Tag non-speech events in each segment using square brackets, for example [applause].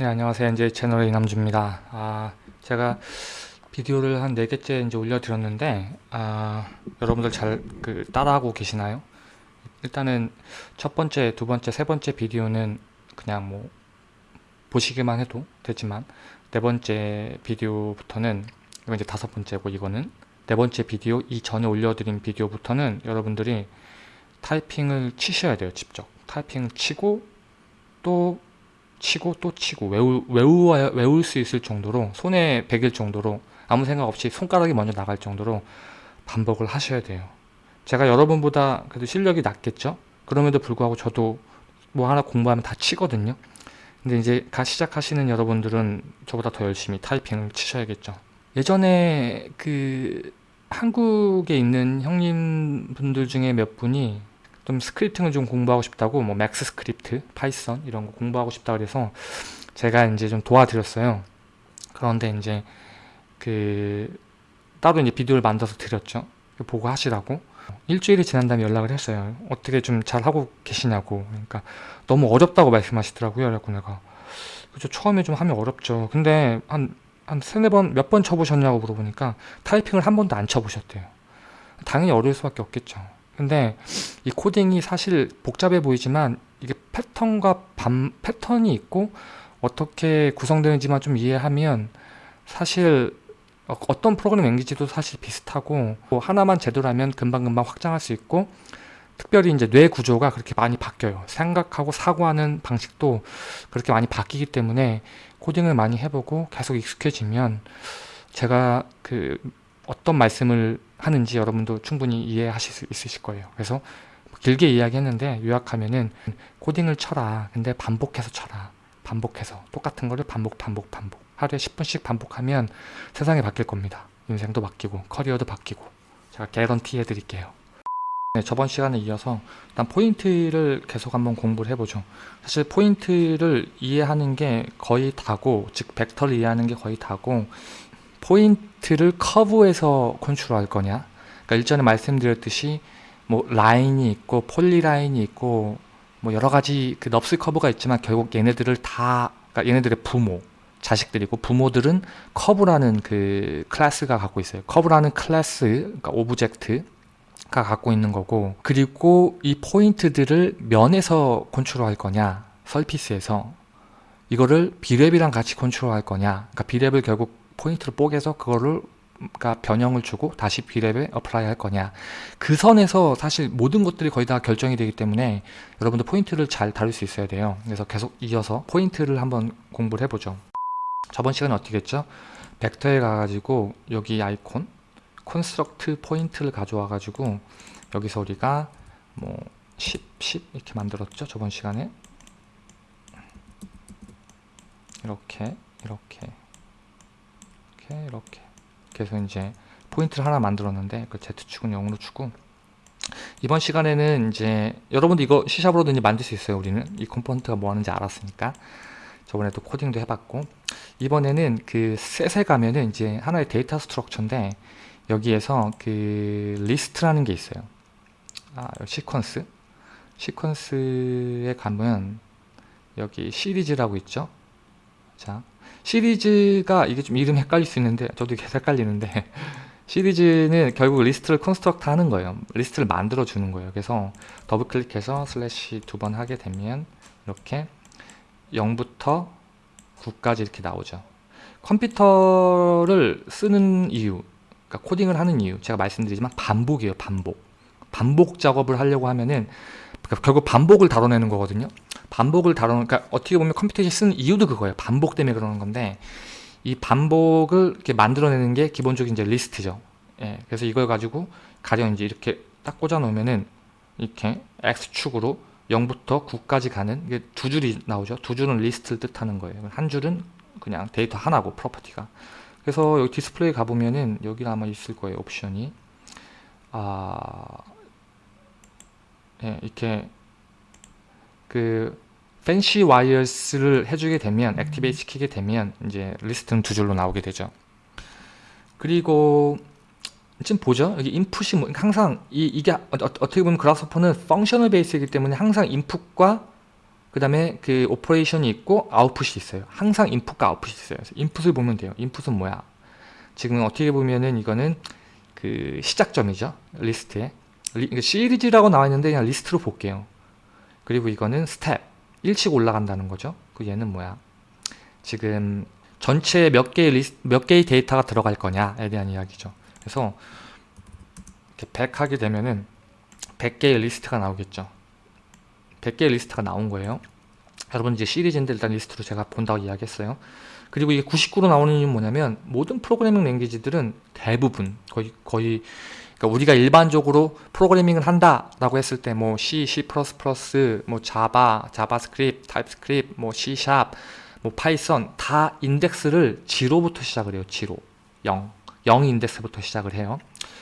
네 안녕하세요. 이제 채널의 이남주입니다. 아 제가 비디오를 한 4개째 이제 올려드렸는데 아 여러분들 잘 그 따라하고 계시나요? 일단은 첫 번째, 두 번째, 세 번째 비디오는 그냥 뭐 보시기만 해도 되지만 네 번째 비디오부터는 이거 이제 다섯 번째고 이거는 네 번째 비디오 이 전에 올려드린 비디오부터는 여러분들이 타이핑을 치셔야 돼요 직접. 타이핑을 치고 또 치고 또 치고 외우, 외우, 외울 수 있을 정도로 손에 베길 정도로 아무 생각 없이 손가락이 먼저 나갈 정도로 반복을 하셔야 돼요. 제가 여러분보다 그래도 실력이 낮겠죠? 그럼에도 불구하고 저도 뭐 하나 공부하면 다 치거든요. 근데 이제 가 시작하시는 여러분들은 저보다 더 열심히 타이핑을 치셔야겠죠. 예전에 그 한국에 있는 형님분들 중에 몇 분이 좀 scripting을 좀 공부하고 싶다고 뭐 MaxScript, Python 이런 거 공부하고 싶다 그래서 제가 이제 좀 도와드렸어요. 그런데 이제 그 따로 이제 비디오를 만들어서 드렸죠. 보고 하시라고. 일주일이 지난 다음에 연락을 했어요. 어떻게 좀 잘 하고 계시냐고. 그러니까 너무 어렵다고 말씀하시더라고요. 그래갖고 내가 그죠 처음에 좀 하면 어렵죠. 근데 한 한 세네 번 몇 번 쳐보셨냐고 물어보니까 타이핑을 한 번도 안 쳐보셨대요. 당연히 어려울 수밖에 없겠죠. 근데 이 코딩이 사실 복잡해 보이지만 이게 패턴과 반, 패턴이 있고 어떻게 구성되는지만 좀 이해하면 사실 어, 어떤 프로그램 랭귀지도 사실 비슷하고 뭐 하나만 제대로 하면 금방금방 확장할 수 있고 특별히 이제 뇌 구조가 그렇게 많이 바뀌어요. 생각하고 사고하는 방식도 그렇게 많이 바뀌기 때문에 코딩을 많이 해보고 계속 익숙해지면 제가 그 어떤 말씀을 하는지 여러분도 충분히 이해하실 수 있으실 거예요. 그래서 길게 이야기했는데 요약하면은 코딩을 쳐라. 근데 반복해서 쳐라. 반복해서 똑같은 거를 반복 반복 반복 하루에 10분씩 반복하면 세상이 바뀔 겁니다. 인생도 바뀌고 커리어도 바뀌고 제가 개런티 해드릴게요. 네, 저번 시간에 이어서 일단 포인트를 계속 한번 공부를 해보죠. 사실 포인트를 이해하는 게 거의 다고 즉 벡터를 이해하는 게 거의 다고 포인트를 커브에서 컨트롤할 거냐? 그러니까 일전에 말씀드렸듯이 뭐 라인이 있고 polyline이 있고 뭐 여러 가지 그 NURBS curve가 있지만 결국 얘네들을 다 그러니까 얘네들의 부모 자식들이고 부모들은 커브라는 그 클래스가 갖고 있어요. 커브라는 클래스 그러니까 object가 갖고 있는 거고 그리고 이 포인트들을 면에서 컨트롤할 거냐? surface에서. 이거를 Brep이랑 같이 컨트롤할 거냐? 그러니까 Brep을 결국 포인트를 뽀개서 그거를 그러니까 변형을 주고 다시 Brep에 apply 할 거냐. 그 선에서 사실 모든 것들이 거의 다 결정이 되기 때문에 여러분들 포인트를 잘 다룰 수 있어야 돼요. 그래서 계속 이어서 포인트를 한번 공부를 해보죠. 저번 시간에 어떻게 했죠? 벡터에 가가지고 여기 아이콘 construct point를 가져와 가지고 여기서 우리가 뭐 10, 10 이렇게 만들었죠? 저번 시간에? 이렇게 이렇게 이렇게 이렇게. 그래서 이제 포인트를 하나 만들었는데 그 Z축은 0으로 주고 이번 시간에는 이제 여러분도 이거 C샵으로도 이제 만들 수 있어요 우리는. 이 component가 뭐 하는지 알았으니까. 저번에도 코딩도 해봤고. 이번에는 그 셋에 가면은 이제 하나의 data structure인데 여기에서 그 리스트라는 게 있어요. 아 sequence. sequence에 가면 여기 시리즈라고 있죠? 자 시리즈가 이게 좀 이름 헷갈릴 수 있는데 저도 계속 헷갈리는데 [laughs] 시리즈는 결국 리스트를 construct 하는 거예요. 리스트를 만들어 주는 거예요. 그래서 더블 클릭해서 슬래시 두 번 하게 되면 이렇게 0부터 9까지 이렇게 나오죠. 컴퓨터를 쓰는 이유 그러니까 코딩을 하는 이유 제가 말씀드리지만 반복이에요 반복. 반복 작업을 하려고 하면은 결국 반복을 다뤄내는 거거든요. 반복을 다루는 그러니까 어떻게 보면 컴퓨터에 쓰는 이유도 그거예요. 반복 때문에 그러는 건데 이 반복을 이렇게 만들어내는 게 기본적인 이제 리스트죠. 예, 그래서 이걸 가지고 가령 이제 이렇게 딱 꽂아 놓으면은 이렇게 x축으로 0부터 9까지 가는 이게 두 줄이 나오죠. 두 줄은 리스트를 뜻하는 거예요. 한 줄은 그냥 데이터 하나고 property가. 그래서 여기 디스플레이 가보면은 여기 아마 있을 거예요 옵션이. 아 예, 이렇게 그 fancy wires를 해주게 되면 activate 시키게 되면 이제 리스트는 두 줄로 나오게 되죠 그리고 지금 보죠 여기 인풋이 뭐 항상 이, 이게 어, 떻게 보면 Grasshopper는 functional base이기 때문에 항상 인풋과 그 다음에 그 operation이 있고 아웃풋이 있어요. 항상 인풋과 아웃풋이 있어요. 인풋을 보면 돼요. 인풋은 뭐야? 지금 어떻게 보면은 이거는 그 시작점이죠. 리스트에. 리, 그러니까 시리즈라고 나와 있는데 그냥 리스트로 볼게요. 그리고 이거는 스텝. 1씩 올라간다는 거죠. 그 얘는 뭐야? 지금 전체 몇 개의 리스, 몇 개의 데이터가 들어갈 거냐에 대한 이야기죠. 그래서 이렇게 100 하게 되면은 100개의 리스트가 나오겠죠. 100개의 리스트가 나온 거예요. 여러분 이제 시리즈인데 일단 리스트로 제가 본다고 이야기했어요. 그리고 이게 99로 나오는 이유는 뭐냐면 모든 프로그래밍 language들은 대부분 거의 거의 그러니까 우리가 일반적으로 프로그래밍을 한다라고 했을 때 뭐 C, C++, 뭐 Java, JavaScript, TypeScript, 뭐 C#, 뭐 Python 다 인덱스를 0부터 시작을 해요. 0, 0, 0 인덱스부터 시작을 해요.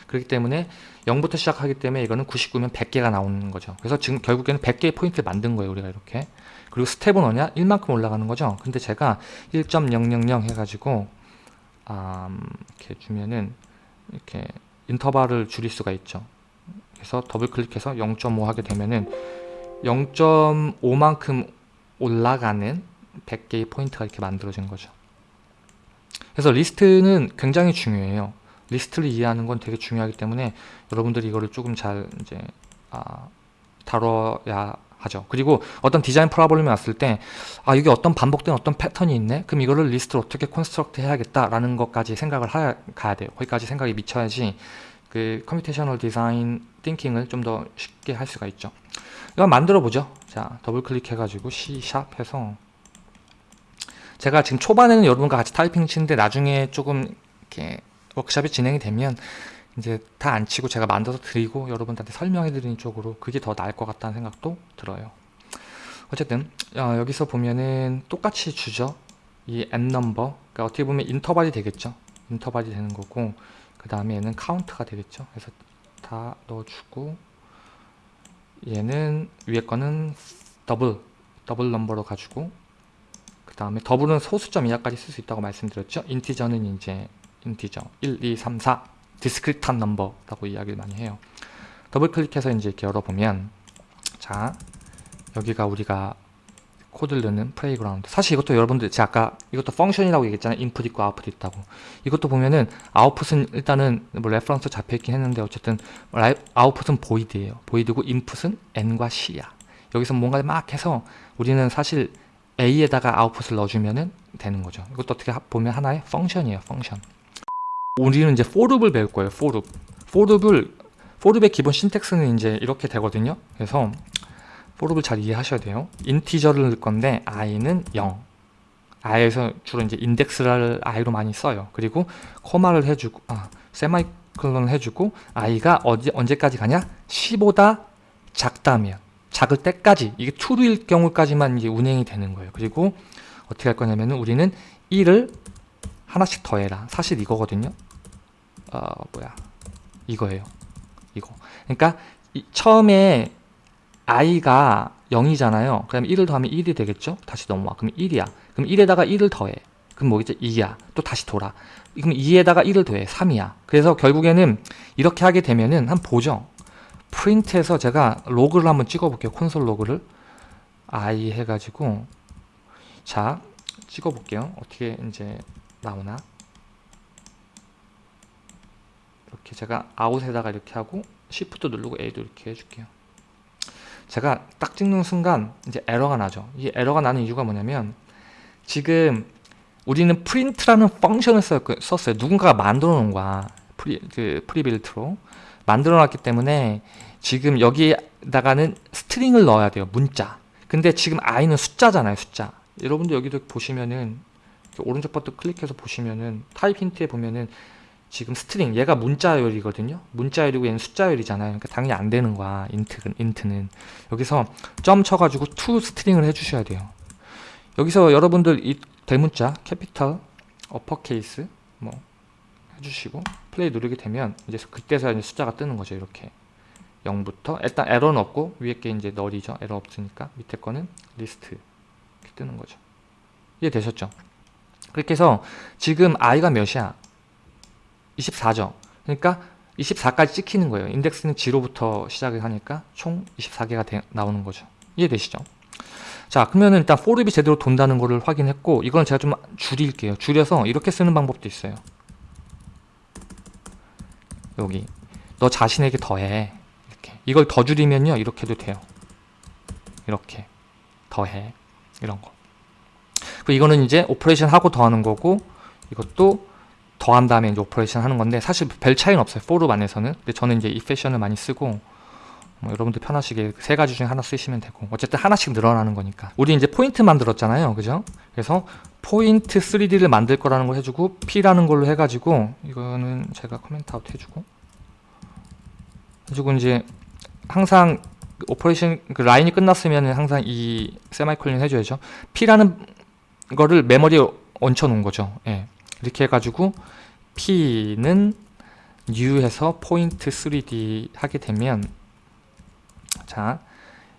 그렇기 때문에 0부터 시작하기 때문에 이거는 99면 100개가 나오는 거죠. 그래서 지금 결국에는 100개의 포인트를 만든 거예요. 우리가 이렇게. 그리고 스텝은 뭐냐? 1만큼 올라가는 거죠. 근데 제가 1.000 해가지고 음, 이렇게 주면은 이렇게 인터벌을 줄일 수가 있죠. 그래서 더블 클릭해서 0.5 하게 되면은 0.5만큼 올라가는 100개의 포인트가 이렇게 만들어진 거죠. 그래서 리스트는 굉장히 중요해요. 리스트를 이해하는 건 되게 중요하기 때문에 여러분들이 이거를 조금 잘 이제 아, 다뤄야 하죠. 그리고 어떤 디자인 problem이 왔을 때, 아, 이게 어떤 반복된 어떤 패턴이 있네? 그럼 이거를 리스트를 어떻게 construct 해야겠다라는 것까지 생각을 하, 가야 돼요. 거기까지 생각이 미쳐야지 그 computational design thinking을 좀 더 쉽게 할 수가 있죠. 이거 만들어 보죠. 자, 더블 클릭해가지고 C# 해서 제가 지금 초반에는 여러분과 같이 타이핑 치는데 나중에 조금 이렇게 워크샵이 진행이 되면 이제 다 안 치고 제가 만들어서 드리고 여러분들한테 설명해 드리는 쪽으로 그게 더 나을 것 같다는 생각도 들어요. 어쨌든 어, 여기서 보면은 똑같이 주죠. 이 n number 그러니까 어떻게 보면 인터벌이 되겠죠. 인터벌이 되는 거고 그 다음에 얘는 카운트가 되겠죠. 그래서 다 넣어주고 얘는 위에 거는 double double 넘버로 가지고 그 다음에 double은 소수점 이하까지 쓸 수 있다고 말씀드렸죠. integer는 이제 integer. 1, 2, 3, 4 discrete한 넘버라고 이야기를 많이 해요. 더블 클릭해서 이제 이렇게 열어보면 자 여기가 우리가 코드를 넣는 playground. 사실 이것도 여러분들 제가 아까 이것도 function이라고 얘기했잖아요. 인풋 있고 아웃풋 있다고. 이것도 보면은 아웃풋은 일단은 뭐 reference 잡혀있긴 했는데 어쨌든 아웃풋은 void예요. void고 인풋은 n과 c야. 여기서 뭔가 막 해서 우리는 사실 a에다가 아웃풋을 넣어주면 되는 거죠. 이것도 어떻게 보면 하나의 function이에요 function 우리는 이제 for loop을 배울 거예요. for loop. for loop을 for loop의 기본 syntax는 이제 이렇게 되거든요. 그래서 for loop을 잘 이해하셔야 돼요. integer를 넣을 건데 i는 0. i에서 주로 이제 인덱스를 i로 많이 써요. 그리고 코마를 해주고 아 세마이클론을 해주고 i가 어디 언제까지 가냐? 10보다 작다면 작을 때까지 이게 true일 경우까지만 이제 운행이 되는 거예요. 그리고 어떻게 할 거냐면은 우리는 1을 하나씩 더해라. 사실 이거거든요. 어 뭐야. 이거예요. 이거. 그러니까 이, 처음에 i가 0이잖아요. 그럼 1을 더하면 1이 되겠죠? 다시 넘어와. 그럼 1이야. 그럼 1에다가 1을 더해. 그럼 뭐겠죠 2야. 또 다시 돌아. 그럼 2에다가 1을 더해. 3이야. 그래서 결국에는 이렇게 하게 되면은 한 보죠 프린트에서 제가 로그를 한번 찍어 볼게요. 콘솔 로그를. i 해가지고 자 찍어 볼게요. 어떻게 이제 나오나 이렇게 제가 out에다가 이렇게 하고 Shift 누르고 A도 이렇게 해줄게요. 제가 딱 찍는 순간 이제 에러가 나죠. 이 에러가 나는 이유가 뭐냐면 지금 우리는 print라는 function을 썼어요. 누군가가 만들어 놓은 거야. pre, 그 prebuilt로. 만들어 놨기 때문에 지금 여기다가는 string을 넣어야 돼요. 문자. 근데 지금 i는 숫자잖아요. 숫자. 여러분들 여기도 보시면은 오른쪽 버튼 클릭해서 보시면은 타입 힌트에 보면은 지금 string 얘가 문자열이거든요? 문자열이고 얘는 숫자열이잖아요. 그러니까 당연히 안 되는 거야 int는, int는. 여기서 점 쳐가지고 to 스트링을 해주셔야 돼요. 여기서 여러분들 이 대문자 capital uppercase 뭐 해주시고 플레이 누르게 되면 이제 그때서 이제 숫자가 뜨는 거죠 이렇게. 0부터. 일단 에러는 없고 위에 게 이제 null이죠. 에러 없으니까 밑에 거는 리스트 이렇게 뜨는 거죠. 이해되셨죠? 그렇게 해서 지금 i가 몇이야 24죠. 그러니까 24까지 찍히는 거예요. 인덱스는 0부터 시작을 하니까 총 24개가 되, 나오는 거죠. 이해되시죠? 자 그러면은 일단 forlup이 제대로 돈다는 거를 확인했고 이건 제가 좀 줄일게요. 줄여서 이렇게 쓰는 방법도 있어요. 여기. 너 자신에게 더해. 이렇게. 이걸 더 줄이면요 이렇게도 돼요. 이렇게. 더해. 이런 거. 그리고 이거는 이제 operation 하고 더하는 거고 이것도 더한 다음에 이제 operation 하는 건데 사실 별 차이는 없어요. for loop 안에서는. 근데 저는 이제 이 패션을 많이 쓰고 뭐 여러분들 편하시게 세 가지 중에 하나 쓰시면 되고 어쨌든 하나씩 늘어나는 거니까. 우리 이제 포인트 만들었잖아요. 그죠? 그래서 포인트 3D를 만들 거라는 걸 해주고 P라는 걸로 해가지고 이거는 제가 comment out 해주고 해주고 이제 항상 operation 그 라인이 끝났으면 항상 이 세미콜론 해줘야죠. P라는 거를 메모리에 얹혀 놓은 거죠. 예. 이렇게 해가지고 P는 new해서 포인트 3D 하게 되면 자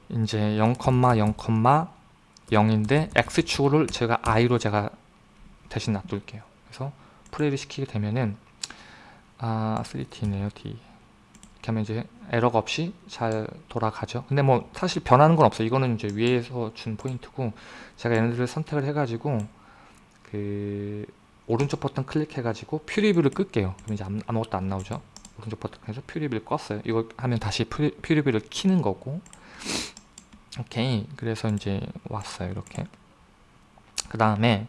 이제 0,0,0인데 X축을 제가 I로 제가 대신 놔둘게요. 그래서 플레이를 시키게 되면은 아 3D네요 D. 이렇게 하면 이제 에러가 없이 잘 돌아가죠. 근데 뭐 사실 변하는 건 없어요. 이거는 이제 위에서 준 포인트고 제가 얘네들을 선택을 해가지고 그 오른쪽 버튼 클릭해가지고 퓨리뷰를 끌게요. 그럼 이제 아무- 아무것도 안 나오죠? 오른쪽 버튼에서 퓨리뷰를 껐어요. 이거 하면 다시 퓨리, 퓨리뷰를 키는 거고. 오케이. 그래서 이제 왔어요 이렇게. 그 다음에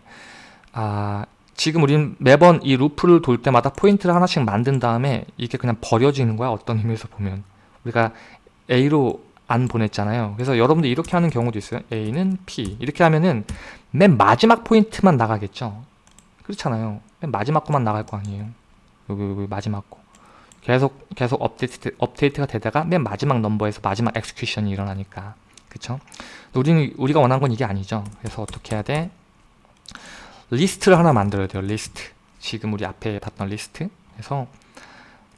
아 지금 우리는 매번 이 루프를 돌 때마다 포인트를 하나씩 만든 다음에 이게 그냥 버려지는 거야 어떤 의미에서 보면. 우리가 A로 안 보냈잖아요. 그래서 여러분들 이렇게 하는 경우도 있어요. A는 P. 이렇게 하면은 맨 마지막 포인트만 나가겠죠 그렇잖아요. 맨 마지막 거만 나갈 거 아니에요. 여기, 여기 마지막 거. 계속 계속 업데이트, 업데이트가 되다가 맨 마지막 넘버에서 마지막 execution이 일어나니까. 그쵸? 우리는 우리가 원하는 건 이게 아니죠. 그래서 어떻게 해야 돼? 리스트를 하나 만들어야 돼요 리스트. 지금 우리 앞에 봤던 리스트. 그래서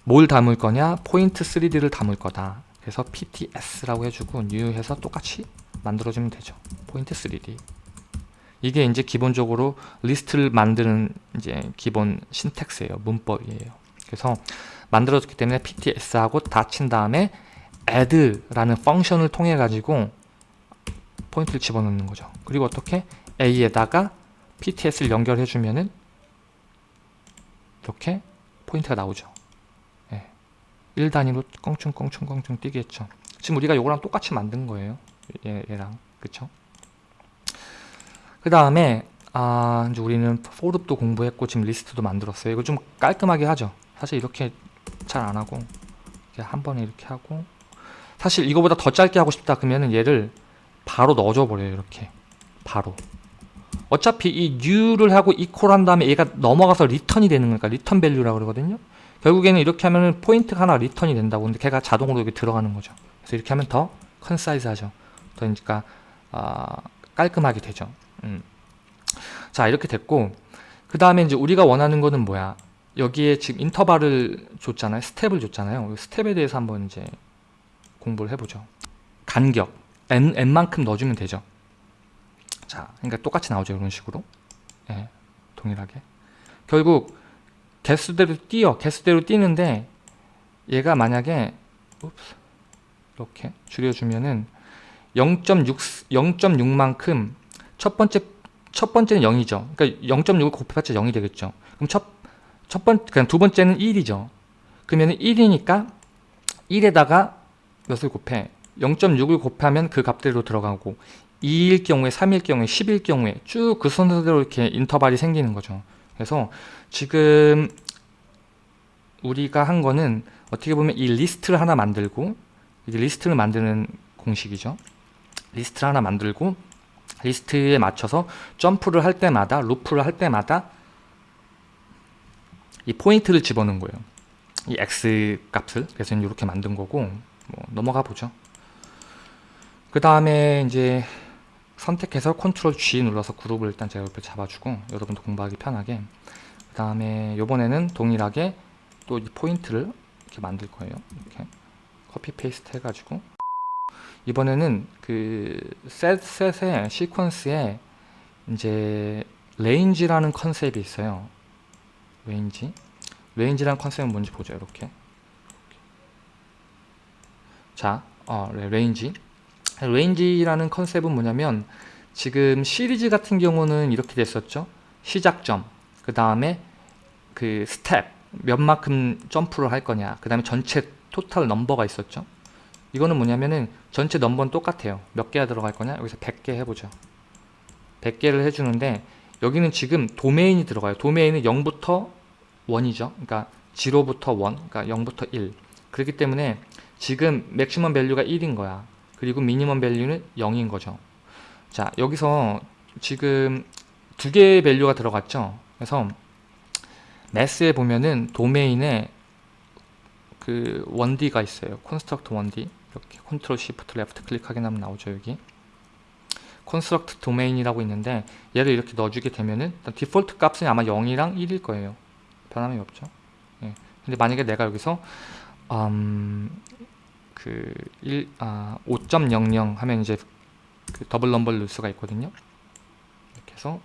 뭘 담을 거냐? 포인트 3D를 담을 거다. 그래서 PTS라고 해주고 new 해서 똑같이 만들어주면 되죠. 포인트 3D 이게 이제 기본적으로 리스트를 만드는 이제 기본 syntax예요. 문법이에요. 그래서 만들어졌기 때문에 PTS하고 닫힌 다음에 add라는 function을 통해 가지고 포인트를 집어넣는 거죠. 그리고 어떻게 A에다가 PTS를 연결해 주면은 이렇게 포인트가 나오죠. 예. 1단위로 껑충껑충껑충 뛰겠죠. 지금 우리가 이거랑 똑같이 만든 거예요. 얘, 얘랑. 그쵸 그 다음에 아 이제 우리는 for loop도 공부했고 지금 리스트도 만들었어요. 이거 좀 깔끔하게 하죠. 사실 이렇게 잘 안하고 한 번에 이렇게 하고 사실 이거보다 더 짧게 하고 싶다 그러면은 얘를 바로 넣어줘 버려요 이렇게. 바로. 어차피 이 new를 하고 equal 한 다음에 얘가 넘어가서 return이 되는 거니까 return value라고 그러거든요. 결국에는 이렇게 하면은 포인트가 하나 return이 된다고 근데 걔가 자동으로 여기 들어가는 거죠. 그래서 이렇게 하면 더 concise 하죠. 더 그러니까 아, 깔끔하게 되죠 음. 자 이렇게 됐고 그 다음에 이제 우리가 원하는 거는 뭐야? 여기에 지금 인터벌을 줬잖아요. 스텝을 줬잖아요. 이 스텝에 대해서 한번 이제 공부를 해보죠. 간격. N, n만큼 넣어주면 되죠. 자 그러니까 똑같이 나오죠 이런 식으로. 예, 동일하게. 결국 개수대로 뛰어. 개수대로 뛰는데 얘가 만약에 이렇게 줄여주면은 0.6 0.6만큼 첫 번째 첫 번째는 0이죠. 그러니까 0.6을 곱해봤자 0이 되겠죠. 그럼 첫, 첫 번, 그냥 두 번째는 1이죠. 그러면 1이니까 1에다가 몇을 곱해? 0.6을 곱하면 그 값대로 들어가고 2일 경우에 3일 경우에 10일 경우에 쭉 그 순서대로 이렇게 인터벌이 생기는 거죠. 그래서 지금 우리가 한 거는 어떻게 보면 이 리스트를 하나 만들고 이게 리스트를 만드는 공식이죠. 리스트를 하나 만들고 리스트에 맞춰서 점프를 할 때마다 루프를 할 때마다 이 포인트를 집어넣은 거예요. 이 x 값을. 그래서 이렇게 만든 거고 뭐 넘어가 보죠. 그 다음에 이제 선택해서 컨트롤 G 눌러서 그룹을 일단 제가 옆에 잡아주고 여러분도 공부하기 편하게. 그 다음에 요번에는 동일하게 또 이 포인트를 이렇게 만들 거예요. 이렇게 copy paste 해가지고 이번에는 그 셋, 셋의 시퀀스에 이제 range라는 컨셉이 있어요. range. range라는 컨셉은 뭔지 보죠. 이렇게. 자, 어, 네, range. range라는 컨셉은 뭐냐면 지금 시리즈 같은 경우는 이렇게 됐었죠. 시작점, 그 다음에 그 스텝, 몇 만큼 점프를 할 거냐, 그 다음에 전체 total number가 있었죠. 이거는 뭐냐면은 전체 넘버는 똑같아요. 몇 개가 들어갈 거냐? 여기서 100개 해보죠. 100개를 해주는데 여기는 지금 도메인이 들어가요. 도메인은 0부터 1이죠. 그러니까 0부터 1, 그러니까 0부터 1. 그렇기 때문에 지금 maximum value가 1인 거야. 그리고 minimum value는 0인 거죠. 자, 여기서 지금 두 개의 value가 들어갔죠. 그래서 매스에 보면은 도메인에 그 1D가 있어요. construct 1D. 이렇게 control shift left click하게 하면 나오죠, 여기. construct domain이라고 있는데 얘를 이렇게 넣어주게 되면은 디폴트 값은 아마 0이랑 1일 거예요. 변함이 없죠. 예. 근데 만약에 내가 여기서 음, 그 1, 아, 5.00 하면 이제 그 double number를 넣을 수가 있거든요. 이렇게 해서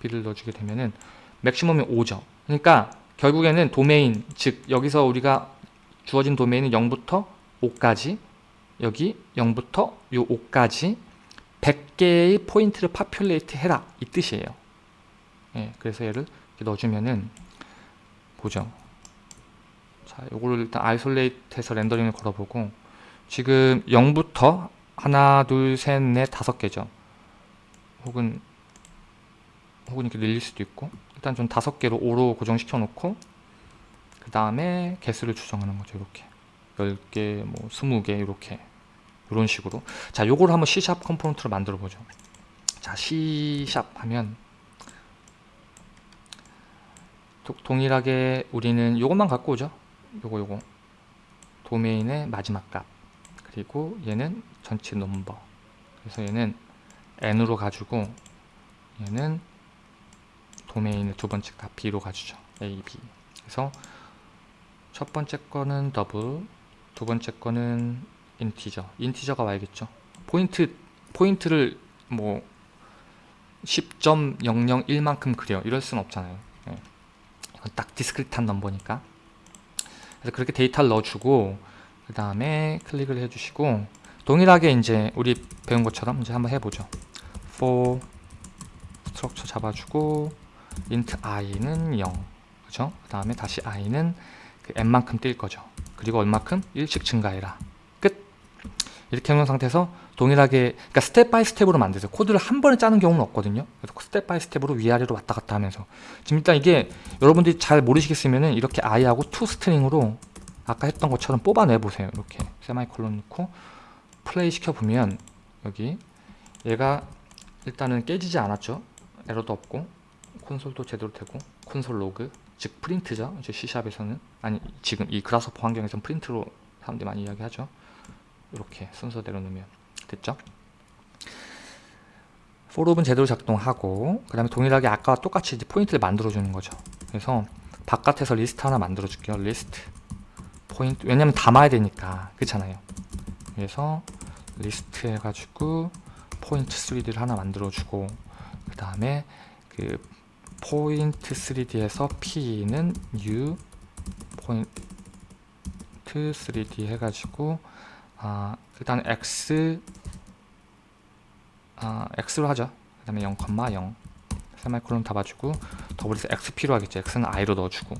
B를 넣어주게 되면은 맥시멈이 5죠. 그러니까 결국에는 도메인, 즉 여기서 우리가 주어진 도메인은 0부터 5까지 여기 0부터 요 5까지 100개의 포인트를 populate 해라 이 뜻이에요. 예, 그래서 얘를 넣어주면은 보죠. 자, 요거를 일단 isolate 해서 렌더링을 걸어보고 지금 0부터 하나, 둘, 셋, 넷, 다섯 개죠. 혹은 혹은 이렇게 늘릴 수도 있고 일단 좀 다섯 개로 5로 고정시켜 놓고 그 다음에 개수를 추정하는 거죠. 이렇게 10개, 뭐 20개 이렇게. 이런 식으로. 자 요거를 한번 C샵 컴포넌트로 만들어 보죠. 자 C샵 하면 도, 동일하게 우리는 요것만 갖고 오죠. 요거 요거. 도메인의 마지막 값. 그리고 얘는 전체 넘버. 그래서 얘는 n으로 가지고 얘는 도메인의 두 번째 값 b로 가주죠. A, b. 그래서 첫 번째 거는 더블 두 번째 거는 인티저 인티저가 와야겠죠 포인트 포인트를 뭐 10.001만큼 그려 이럴 순 없잖아요 네. 이건 딱 discrete한 넘버니까 그래서 그렇게 데이터를 넣어주고 그 다음에 클릭을 해주시고 동일하게 이제 우리 배운 것처럼 이제 한번 해보죠. for structure 잡아주고 int i는 0 그죠? 그 다음에 다시 i는 그 n만큼 뛸 거죠. 그리고 얼마큼? 1씩 증가해라. 끝! 이렇게 해놓은 상태에서 동일하게 그러니까 step by step으로 만드세요. 코드를 한 번에 짜는 경우는 없거든요. 그래서 step by step으로 위아래로 왔다 갔다 하면서 지금 일단 이게 여러분들이 잘 모르시겠으면 이렇게 i하고 to string으로 아까 했던 것처럼 뽑아내 보세요. 이렇게 세마이콜론 넣고 플레이 시켜보면 여기 얘가 일단은 깨지지 않았죠 에러도 없고 콘솔도 제대로 되고 console log 즉 프린트죠. 이제 C샵에서는. 아니 지금 이 Grasshopper 환경에서는 프린트로 사람들이 많이 이야기하죠. 이렇게 순서대로 넣으면 됐죠? for loop은 제대로 작동하고 그 다음에 동일하게 아까와 똑같이 이제 포인트를 만들어 주는 거죠. 그래서 바깥에서 리스트 하나 만들어 줄게요. 리스트. 포인트. 왜냐면 담아야 되니까. 그렇잖아요. 그래서 리스트 해가지고 포인트 3D를 하나 만들어 주고 그 다음에 그 포인트 3D에서 P는 new 포인트 3D 해가지고 아 일단 X 아 X로 하죠 그 다음에 0,0 세마이콜론 잡아주고 더블에서 X 필요하겠죠 X는 I로 넣어주고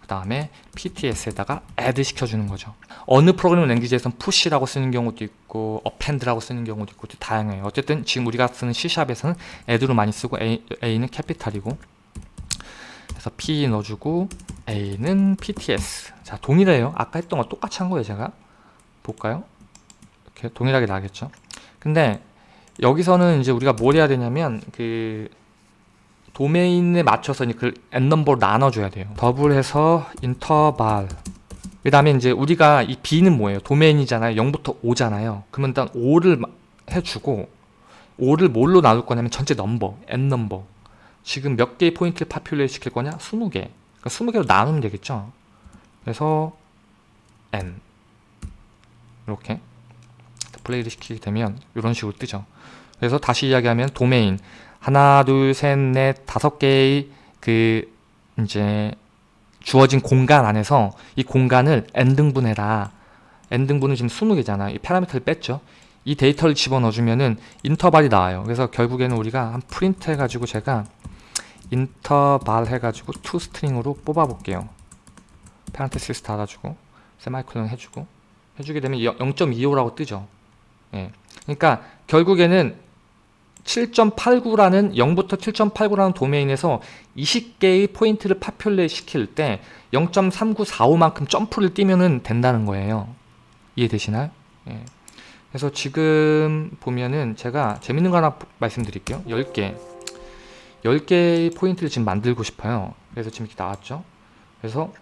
그 다음에 PTS에다가 add 시켜주는 거죠. 어느 프로그래밍 랭귀지에서는 push라고 쓰는 경우도 있고 append라고 쓰는 경우도 있고 다양해요. 어쨌든 지금 우리가 쓰는 C샵에서는 add로 많이 쓰고 A, A는 캐피탈이고 그래서 P 넣어주고 A는 PTS 자 동일해요. 아까 했던 거 똑같이 한 거예요 제가 볼까요? 이렇게 동일하게 나겠죠. 근데 여기서는 이제 우리가 뭘 해야 되냐면 그 도메인에 맞춰서 그 n넘버로 나눠줘야 돼요. 더블해서 인터발 그 다음에 이제 우리가 이 b는 뭐예요? 도메인이잖아요. 0부터 5잖아요. 그러면 일단 5를 해주고 5를 뭘로 나눌 거냐면 전체 넘버, n넘버 지금 몇 개의 포인트를 populate 시킬 거냐? 20개 그러니까 20개로 나누면 되겠죠. 그래서 n 이렇게 플레이를 시키게 되면 이런 식으로 뜨죠. 그래서 다시 이야기하면 도메인 하나, 둘, 셋, 넷, 다섯 개의 그 이제 주어진 공간 안에서 이 공간을 n등분해라. n등분은 지금 20개잖아. 이 파라미터를 뺐죠. 이 데이터를 집어넣어주면은 인터벌이 나와요. 그래서 결국에는 우리가 한 프린트 해가지고 제가 인터벌 해가지고 to string으로 뽑아볼게요. parenthesis 달아주고 세마이콜론 해주고 해주게 되면 0.25라고 뜨죠. 예. 그러니까 결국에는 7.89라는 0부터 7.89라는 도메인에서 20개의 포인트를 파퓰레 시킬 때 0.3945만큼 점프를 뛰면은 된다는 거예요. 이해되시나요? 예. 그래서 지금 보면은 제가 재밌는 거 하나 말씀드릴게요. 10개. 10개의 포인트를 지금 만들고 싶어요. 그래서 지금 이렇게 나왔죠. 그래서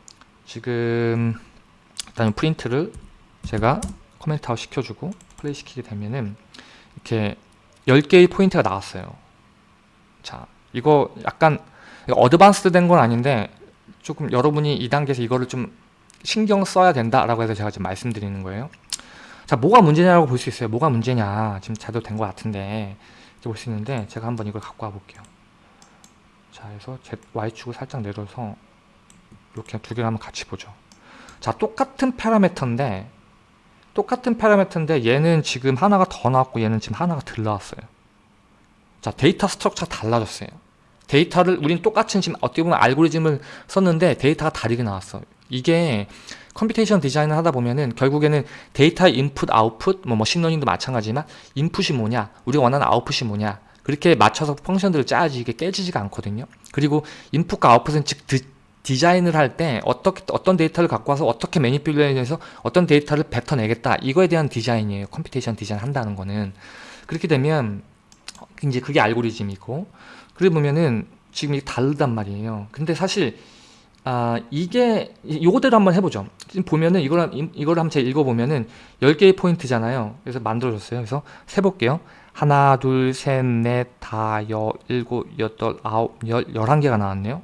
지금 일단 프린트를 제가 comment out 시켜주고 플레이 시키게 되면은 이렇게 10개의 포인트가 나왔어요. 자, 이거 약간 advanced 된건 아닌데 조금 여러분이 이 단계에서 이거를 좀 신경 써야 된다 라고 해서 제가 지금 말씀드리는 거예요. 자, 뭐가 문제냐고 볼 수 있어요. 뭐가 문제냐. 지금 제대로 된것 같은데 볼수 있는데 제가 한번 이걸 갖고 와 볼게요. 자, 그래서 Z, Y축을 살짝 내려서 이렇게 두 개를 한번 같이 보죠. 자, 똑같은 파라미터인데 똑같은 파라미터인데 얘는 지금 하나가 더 나왔고 얘는 지금 하나가 덜 나왔어요. 자, data structure 달라졌어요. 데이터를 우린 똑같은 지금 어떻게 보면 알고리즘을 썼는데 데이터가 다르게 나왔어. 이게 computation design을 하다 보면은 결국에는 데이터 인풋, 아웃풋, 뭐 머신러닝도 마찬가지지만 인풋이 뭐냐, 우리가 원하는 아웃풋이 뭐냐 그렇게 맞춰서 function들을 짜야지 이게 깨지지가 않거든요. 그리고 인풋과 아웃풋은 즉 디자인을 할 때 어떻게 어떤 데이터를 갖고 와서 어떻게 manipulation해서 어떤 데이터를 뱉어내겠다 이거에 대한 디자인이에요. computation design 한다는 거는 그렇게 되면 이제 그게 알고리즘이고 그래 보면은 지금 이게 다르단 말이에요. 근데 사실 아 이게 요거대로 한번 해보죠. 지금 보면은 이걸 이걸 한번 제가 읽어보면은 10개의 포인트잖아요. 그래서 만들어줬어요. 그래서 세볼게요. 하나, 둘, 셋, 넷, 다, 여, 일곱, 여덟, 아홉, 열, 열한 개가 나왔네요.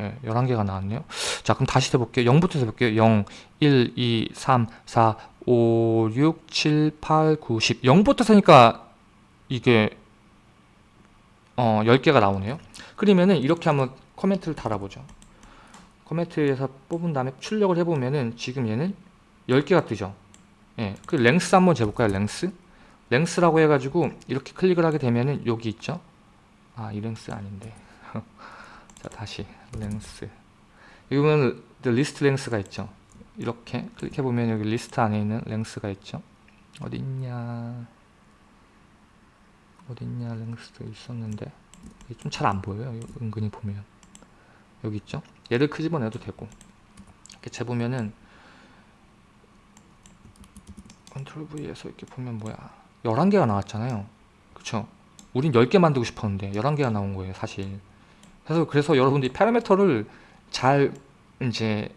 예, 11개가 나왔네요. 자, 그럼 다시 해볼게요. 0부터 해볼게요. 0, 1, 2, 3, 4, 5, 6, 7, 8, 9, 10. 0부터 세니까 이게 어, 10개가 나오네요. 그러면은 이렇게 한번 코멘트를 달아보죠. 코멘트에서 뽑은 다음에 출력을 해보면은 지금 얘는 10개가 뜨죠. 예, 그 length 한번 재볼까요? length? length라고 해가지고 이렇게 클릭을 하게 되면은 여기 있죠. 아, 이 length 아닌데. [laughs] 자, 다시 length. 여기 보면 리스트 length가 있죠. 이렇게 클릭해 보면 여기 리스트 안에 있는 length가 있죠. 어디 있냐? length도 있었는데 좀 잘 안 보여요. 은근히 보면 여기 있죠. 얘를 끄집어내도 되고 이렇게 재보면은 컨트롤 V에서 이렇게 보면 뭐야 11개가 나왔잖아요 그쵸 우린 10개 만들고 싶었는데 11개가 나온 거예요 사실 그래서 그래서 여러분들이 파라미터를 잘 이제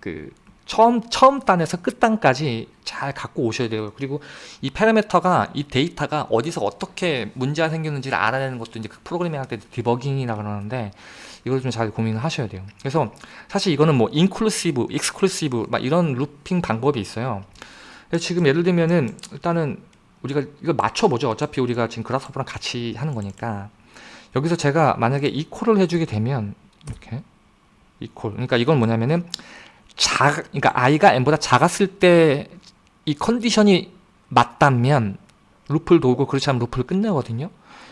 그 처음 처음 단에서 끝 단까지 잘 갖고 오셔야 돼요. 그리고 이 파라미터가 이 데이터가 어디서 어떻게 문제가 생겼는지를 알아내는 것도 이제 그 프로그래밍 할때 디버깅이라 그러는데 이걸 좀 잘 고민을 하셔야 돼요. 그래서 사실 이거는 뭐 inclusive, exclusive 막 이런 looping 방법이 있어요. 지금 예를 들면은 일단은 우리가 이걸 맞춰보죠. 어차피 우리가 지금 Grasshopper랑 같이 하는 거니까. 여기서 제가 만약에 equal을 해주게 되면 이렇게 equal 그러니까 이건 뭐냐면은 작 그러니까 i가 n보다 작았을 때 이 컨디션이 맞다면 루프를 돌고 그렇지 않으면 루프를 끝내거든요.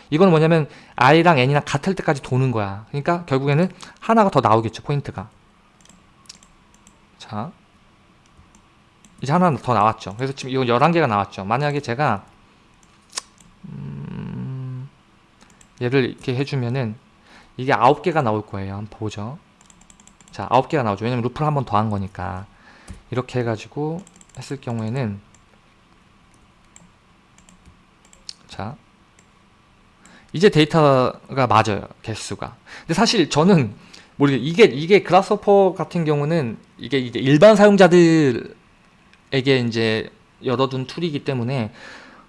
이건 뭐냐면 i랑 n이랑 같을 때까지 도는 거야. 그러니까 결국에는 하나가 더 나오겠죠 포인트가. 자 이제 하나 더 나왔죠. 그래서 지금 이거 11개가 나왔죠. 만약에 제가 음, 얘를 이렇게 해주면은 이게 9개가 나올 거예요. 한번 보죠. 자 9개가 나오죠. 왜냐면 루프를 한 번 더 한 거니까. 이렇게 해가지고 했을 경우에는 자 이제 데이터가 맞아요. 개수가. 근데 사실 저는 모르게 이게 이게 Grasshopper 같은 경우는 이게 이제 일반 사용자들 에게 이제 열어둔 툴이기 때문에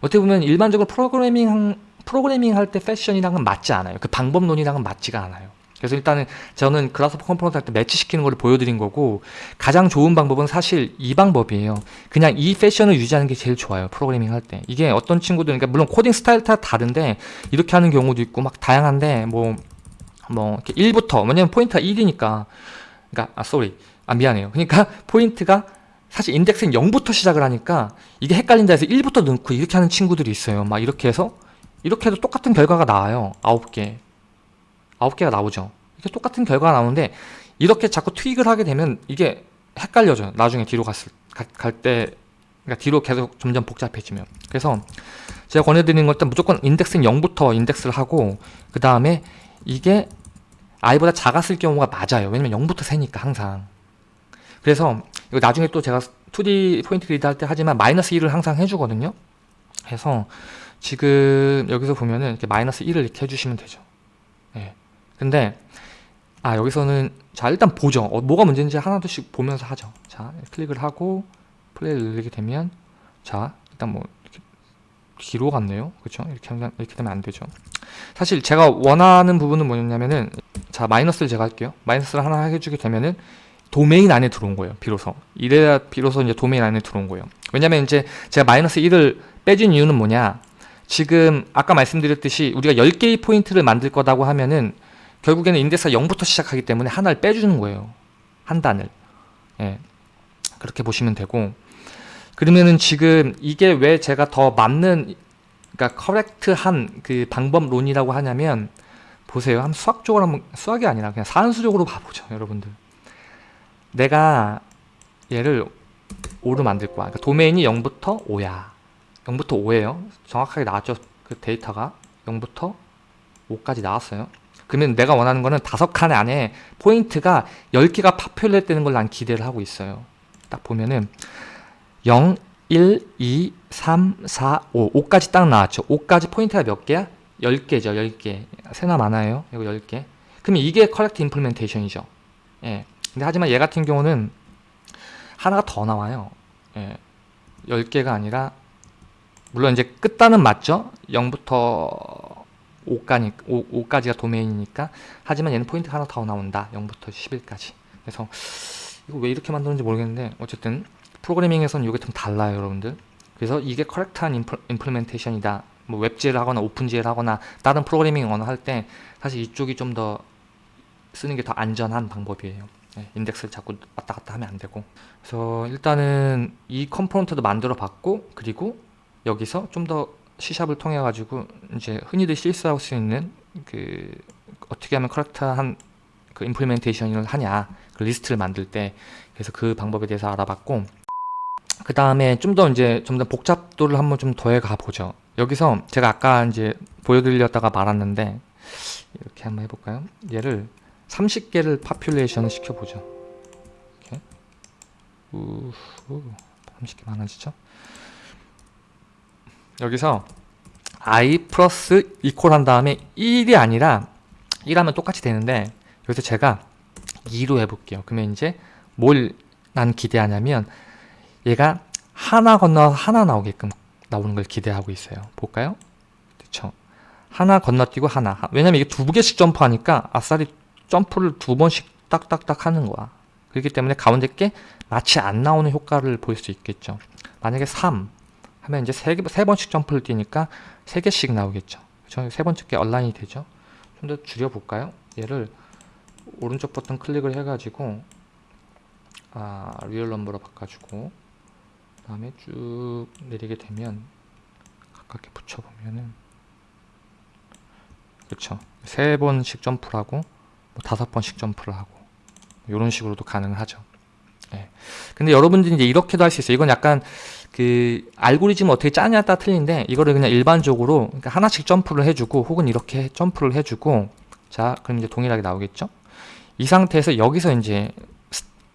어떻게 보면 일반적으로 프로그래밍 프로그래밍 할 때 패션이랑은 맞지 않아요 그 방법론이랑은 맞지가 않아요 그래서 일단은 저는 Grasshopper component 할 때 매치시키는 걸 보여드린 거고 가장 좋은 방법은 사실 이 방법이에요. 그냥 이 패션을 유지하는 게 제일 좋아요. 프로그래밍 할 때. 이게 어떤 친구들, 그러니까 물론 코딩 스타일 따라 다른데 이렇게 하는 경우도 있고 막 다양한데 뭐, 뭐, 이렇게 1부터, 왜냐면 포인트가 1이니까. 그러니까, 아, sorry. 아, 미안해요. 그러니까 [laughs] 포인트가 사실 인덱스는 0부터 시작을 하니까 이게 헷갈린다 해서 1부터 넣고 이렇게 하는 친구들이 있어요. 막 이렇게 해서 이렇게 해도 똑같은 결과가 나와요. 9개. 9개가 나오죠. 이렇게 똑같은 결과가 나오는데 이렇게 자꾸 트윅을 하게 되면 이게 헷갈려져요. 나중에 뒤로 갔을 갈때 그러니까 뒤로 계속 점점 복잡해지면. 그래서 제가 권해드리는 것은 무조건 인덱스는 0부터 인덱스를 하고 그 다음에 이게 i보다 작았을 경우가 맞아요. 왜냐면 0부터 세니까 항상. 그래서 이거 나중에 또 제가 2D 포인트 그리드 할 때 하지만 마이너스 1을 항상 해주거든요. 그래서 지금 여기서 보면은 이렇게 마이너스 1을 이렇게 해주시면 되죠. 예. 근데 아 여기서는 자 일단 보죠. 어, 뭐가 문제인지 하나둘씩 보면서 하죠. 자 클릭을 하고 플레이를 누르게 되면 자 일단 뭐 뒤로 갔네요. 그렇죠? 이렇게 하면 이렇게 되면 안 되죠. 사실 제가 원하는 부분은 뭐였냐면은 자 마이너스를 제가 할게요. 마이너스를 하나 해주게 되면은 도메인 안에 들어온 거예요. 비로소 이래야 비로소 이제 도메인 안에 들어온 거예요. 왜냐면 이제 제가 마이너스 1을 빼준 이유는 뭐냐? 지금 아까 말씀드렸듯이 우리가 10개의 포인트를 만들 거다고 하면은 결국에는 인덱스가 0부터 시작하기 때문에 하나를 빼주는 거예요. 한 단을. 예. 그렇게 보시면 되고 그러면은 지금 이게 왜 제가 더 맞는 그러니까 커렉트한 그 방법론이라고 하냐면 보세요. 한번 수학적으로 한번 수학이 아니라 그냥 산수적으로 봐보죠, 여러분들. 내가 얘를 5로 만들 거야. 그러니까 도메인이 0부터 5야. 0부터 5예요. 정확하게 나왔죠. 그 데이터가 0부터 5까지 나왔어요. 그러면 내가 원하는 거는 다섯 칸 안에 포인트가 10개가 populate 되는 걸 난 기대를 하고 있어요. 딱 보면은 0, 1, 2, 3, 4, 5. 5까지 딱 나왔죠. 5까지 포인트가 몇 개야? 10개죠. 10개. 세나 마나예요. 이거 10개. 그러면 이게 correct implementation이죠. 예. 근데 하지만 얘 같은 경우는 하나가 더 나와요. 예. 10개가 아니라 물론 이제 끝단은 맞죠? 0부터 5까지, 5, 까지가 도메인이니까 하지만 얘는 포인트 하나 더 나온다. 0부터 11까지. 그래서 이거 왜 이렇게 만드는지 모르겠는데 어쨌든 프로그래밍에서는 이게 좀 달라요 여러분들 그래서 이게 커렉트한 임플, 임플멘테이션이다 뭐 웹GL 하거나 오픈GL 하거나 다른 프로그래밍 언어 할 때 사실 이쪽이 좀 더 쓰는 게 더 안전한 방법이에요 네, 인덱스를 자꾸 왔다 갔다 하면 안 되고. 그래서 일단은 이 component도 만들어 봤고 그리고 여기서 좀 더 C샵을 통해 가지고 이제 흔히들 실수할 수 있는 그 어떻게 하면 correct한 그 implementation을 하냐 그 리스트를 만들 때 그래서 그 방법에 대해서 알아봤고 그 다음에 좀 더 이제 좀 더 복잡도를 한번 좀 더해 가 보죠. 여기서 제가 아까 이제 보여드렸다가 말았는데 이렇게 한번 해볼까요? 얘를 30개를 파퓰레이션을 시켜보죠. 이렇게. 우후. 30개 많아지죠? 여기서 i 플러스 이퀄 한 다음에 1이 아니라 1하면 똑같이 되는데 여기서 제가 2로 해볼게요. 그러면 이제 뭘 난 기대하냐면 얘가 하나 건너 하나 나오게끔 나오는 걸 기대하고 있어요. 볼까요? 그렇죠 하나 건너뛰고 하나. 왜냐면 이게 두 개씩 점프하니까 아싸리 점프를 두 번씩 딱딱딱 하는 거야 그렇기 때문에 가운데 게 마치 안 나오는 효과를 볼 수 있겠죠 만약에 3 하면 이제 세, 세 번씩 점프를 뛰니까 세 개씩 나오겠죠 그렇죠? 세 번째 게 얼라인이 되죠 좀 더 줄여볼까요? 얘를 오른쪽 버튼 클릭을 해가지고 아, real number로 바꿔주고 그 다음에 쭉 내리게 되면 가깝게 붙여보면은 그렇죠 세 번씩 뭐 다섯 번씩 점프를 하고 이런 식으로도 가능하죠. 예. 근데 여러분들이 이제 이렇게도 할 수 있어요. 이건 약간 그 알고리즘 어떻게 짜냐에 따라 틀린데 이거를 그냥 일반적으로 그러니까 하나씩 점프를 해주고 혹은 이렇게 점프를 해주고 자 그럼 이제 동일하게 나오겠죠? 이 상태에서 여기서 이제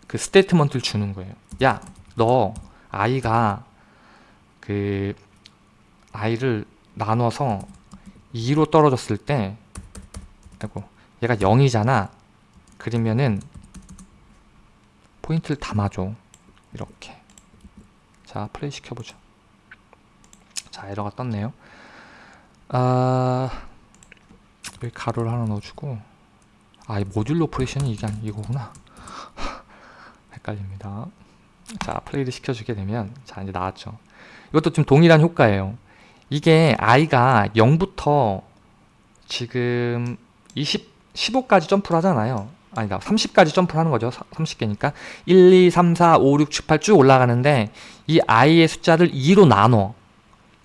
그 statement를 주는 거예요. 야 너 i가 그 i를 나눠서 2로 떨어졌을 때 아이고 얘가 0이잖아. 그러면은 포인트를 담아줘. 이렇게. 자 플레이 시켜보죠. 자 에러가 떴네요. 아 여기 가로를 하나 넣어주고. 아 이 modulo operation이 이게 아니 이거구나. [laughs] 헷갈립니다. 자 플레이를 시켜주게 되면 자 이제 나왔죠. 이것도 좀 동일한 효과예요. 이게 i가 0부터 지금 20, 15까지 점프를 하잖아요. 아니다 30까지 점프를 하는 거죠. 30개니까? 1 2 3 4 5 6 7 8 쭉 올라가는데 이 i의 숫자를 2로 나눠.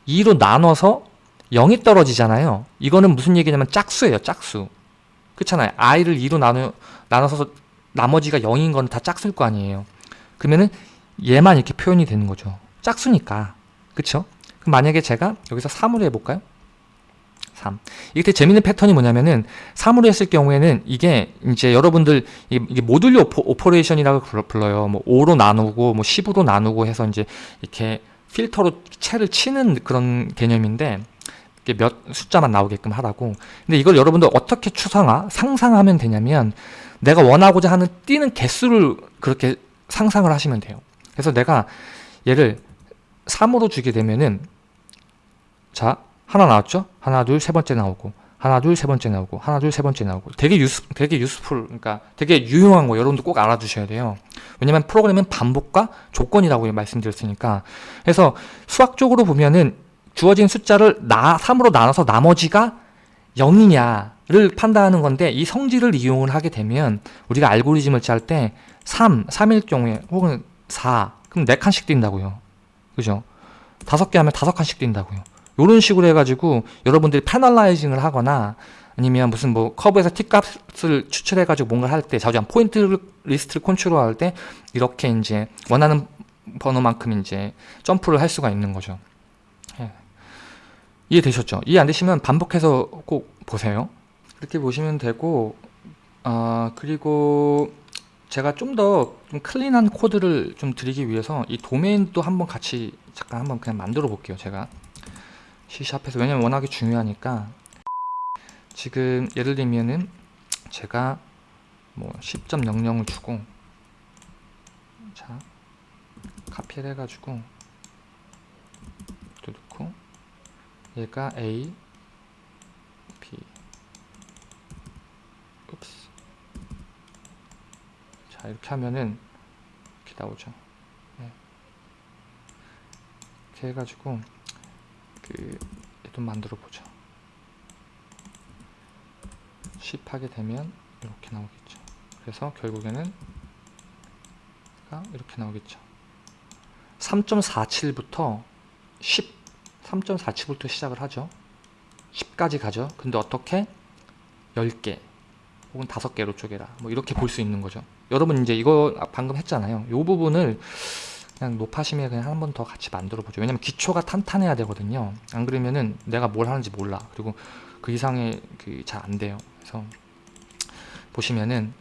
2로 나눠서 0이 떨어지잖아요. 이거는 무슨 얘기냐면 짝수예요 짝수. 그렇잖아요. i를 2로 나눠, 나눠서 나머지가 0인 건 다 짝수일 거 아니에요. 그러면은 얘만 이렇게 표현이 되는 거죠. 짝수니까. 그쵸? 그럼 만약에 제가 여기서 3으로 해볼까요? 3. 이게 되게 재밌는 패턴이 뭐냐면은 3으로 했을 경우에는 이게 이제 여러분들 이게, modulo oper, operation이라고 불러- 불러요. 뭐 5로 나누고 뭐 10으로 나누고 해서 이제 이렇게 필터로 채를 치는 그런 개념인데 몇 숫자만 나오게끔 하라고. 근데 이걸 여러분들 어떻게 추상화, 상상하면 되냐면 내가 원하고자 하는 뛰는 개수를 그렇게 상상을 하시면 돼요. 그래서 내가 얘를 3으로 주게 되면은 자 하나 나왔죠? 하나 둘 세 번째 나오고 하나 둘 세 번째 나오고 하나 둘 세 번째 나오고 되게 유스 되게 유스풀 그러니까 되게 유용한 거 여러분도 꼭 알아두셔야 돼요. 왜냐면 프로그램은 반복과 조건이라고 말씀드렸으니까 그래서 수학적으로 보면은 주어진 숫자를 나 3으로 나눠서 나머지가 0이냐를 판단하는 건데 이 성질을 이용을 하게 되면 우리가 알고리즘을 짤 때 3, 3일 경우에 혹은 4 그럼 4칸씩 뛴다고요. 그죠? 다섯 개 하면 다섯 칸씩 뛴다고요. 이런 식으로 해가지고 여러분들이 패널라이징을 하거나 아니면 무슨 뭐 커브에서 t값을 추출해가지고 뭔가를 할 때 자주 포인트 리스트를 컨트롤할 때 이렇게 이제 원하는 번호만큼 이제 점프를 할 수가 있는 거죠. 예. 이해되셨죠? 이해 안 되시면 반복해서 꼭 보세요. 이렇게 보시면 되고 아 그리고 제가 좀 더 좀 clean한 코드를 좀 드리기 위해서 이 도메인도 한번 같이 잠깐 한번 그냥 만들어 볼게요. 제가 C샵에서. 왜냐면 워낙에 중요하니까. 지금 예를 들면은 제가 뭐 10.00을 주고 자 카피를 해가지고 또 넣고 얘가 A B. 읍스 자 이렇게 하면은 이렇게 나오죠. 네. 이렇게 해가지고 그 얘도 만들어 보죠. 10 하게 되면 이렇게 나오겠죠. 그래서 결국에는 가 이렇게 나오겠죠. 3.47부터 10 3.47부터 시작을 하죠. 10까지 가죠. 근데 어떻게? 10개 혹은 5개로 쪼개라. 뭐 이렇게 볼 수 있는 거죠. 여러분 이제 이거 방금 했잖아요. 이 부분을 그냥 노파심에 그냥 한 번 더 같이 만들어 보죠. 왜냐면 기초가 탄탄해야 되거든요. 안 그러면은 내가 뭘 하는지 몰라. 그리고 그 이상의 그 잘 안 돼요. 그래서 보시면은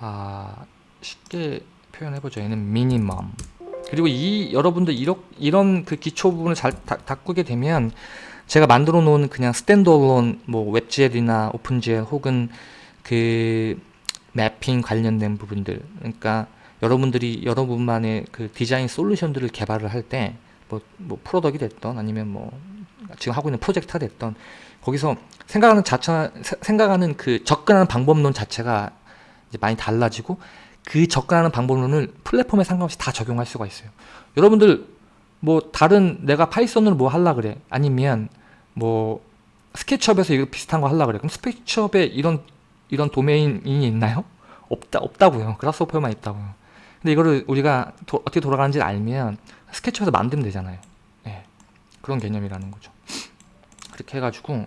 아 쉽게 표현해 보죠. 얘는 minimum 그리고 이 여러분들 이런 이런 그 기초 부분을 잘 다, 닦게 되면 제가 만들어 놓은 그냥 standalone 뭐 WebGL이나 OpenGL 혹은 그 mapping 관련된 부분들 그러니까 여러분들이 여러분만의 그 디자인 솔루션들을 개발을 할 때 뭐 뭐 product가 됐던 아니면 뭐 지금 하고 있는 프로젝트가 됐던 거기서 생각하는 자체 생각하는 그 접근하는 방법론 자체가 이제 많이 달라지고 그 접근하는 방법론을 플랫폼에 상관없이 다 적용할 수가 있어요. 여러분들 뭐 다른 내가 Python으로 뭐 하려 그래 아니면 뭐 SketchUp에서 이거 비슷한 거 하려 그래 그럼 SketchUp에 이런 이런 도메인이 있나요? 없다 없다고요. Grasshopper만 있다고요. 근데 이거를 우리가 도, 어떻게 돌아가는지 알면 SketchUp에서 만들면 되잖아요. 예. 그런 개념이라는 거죠. 그렇게 해가지고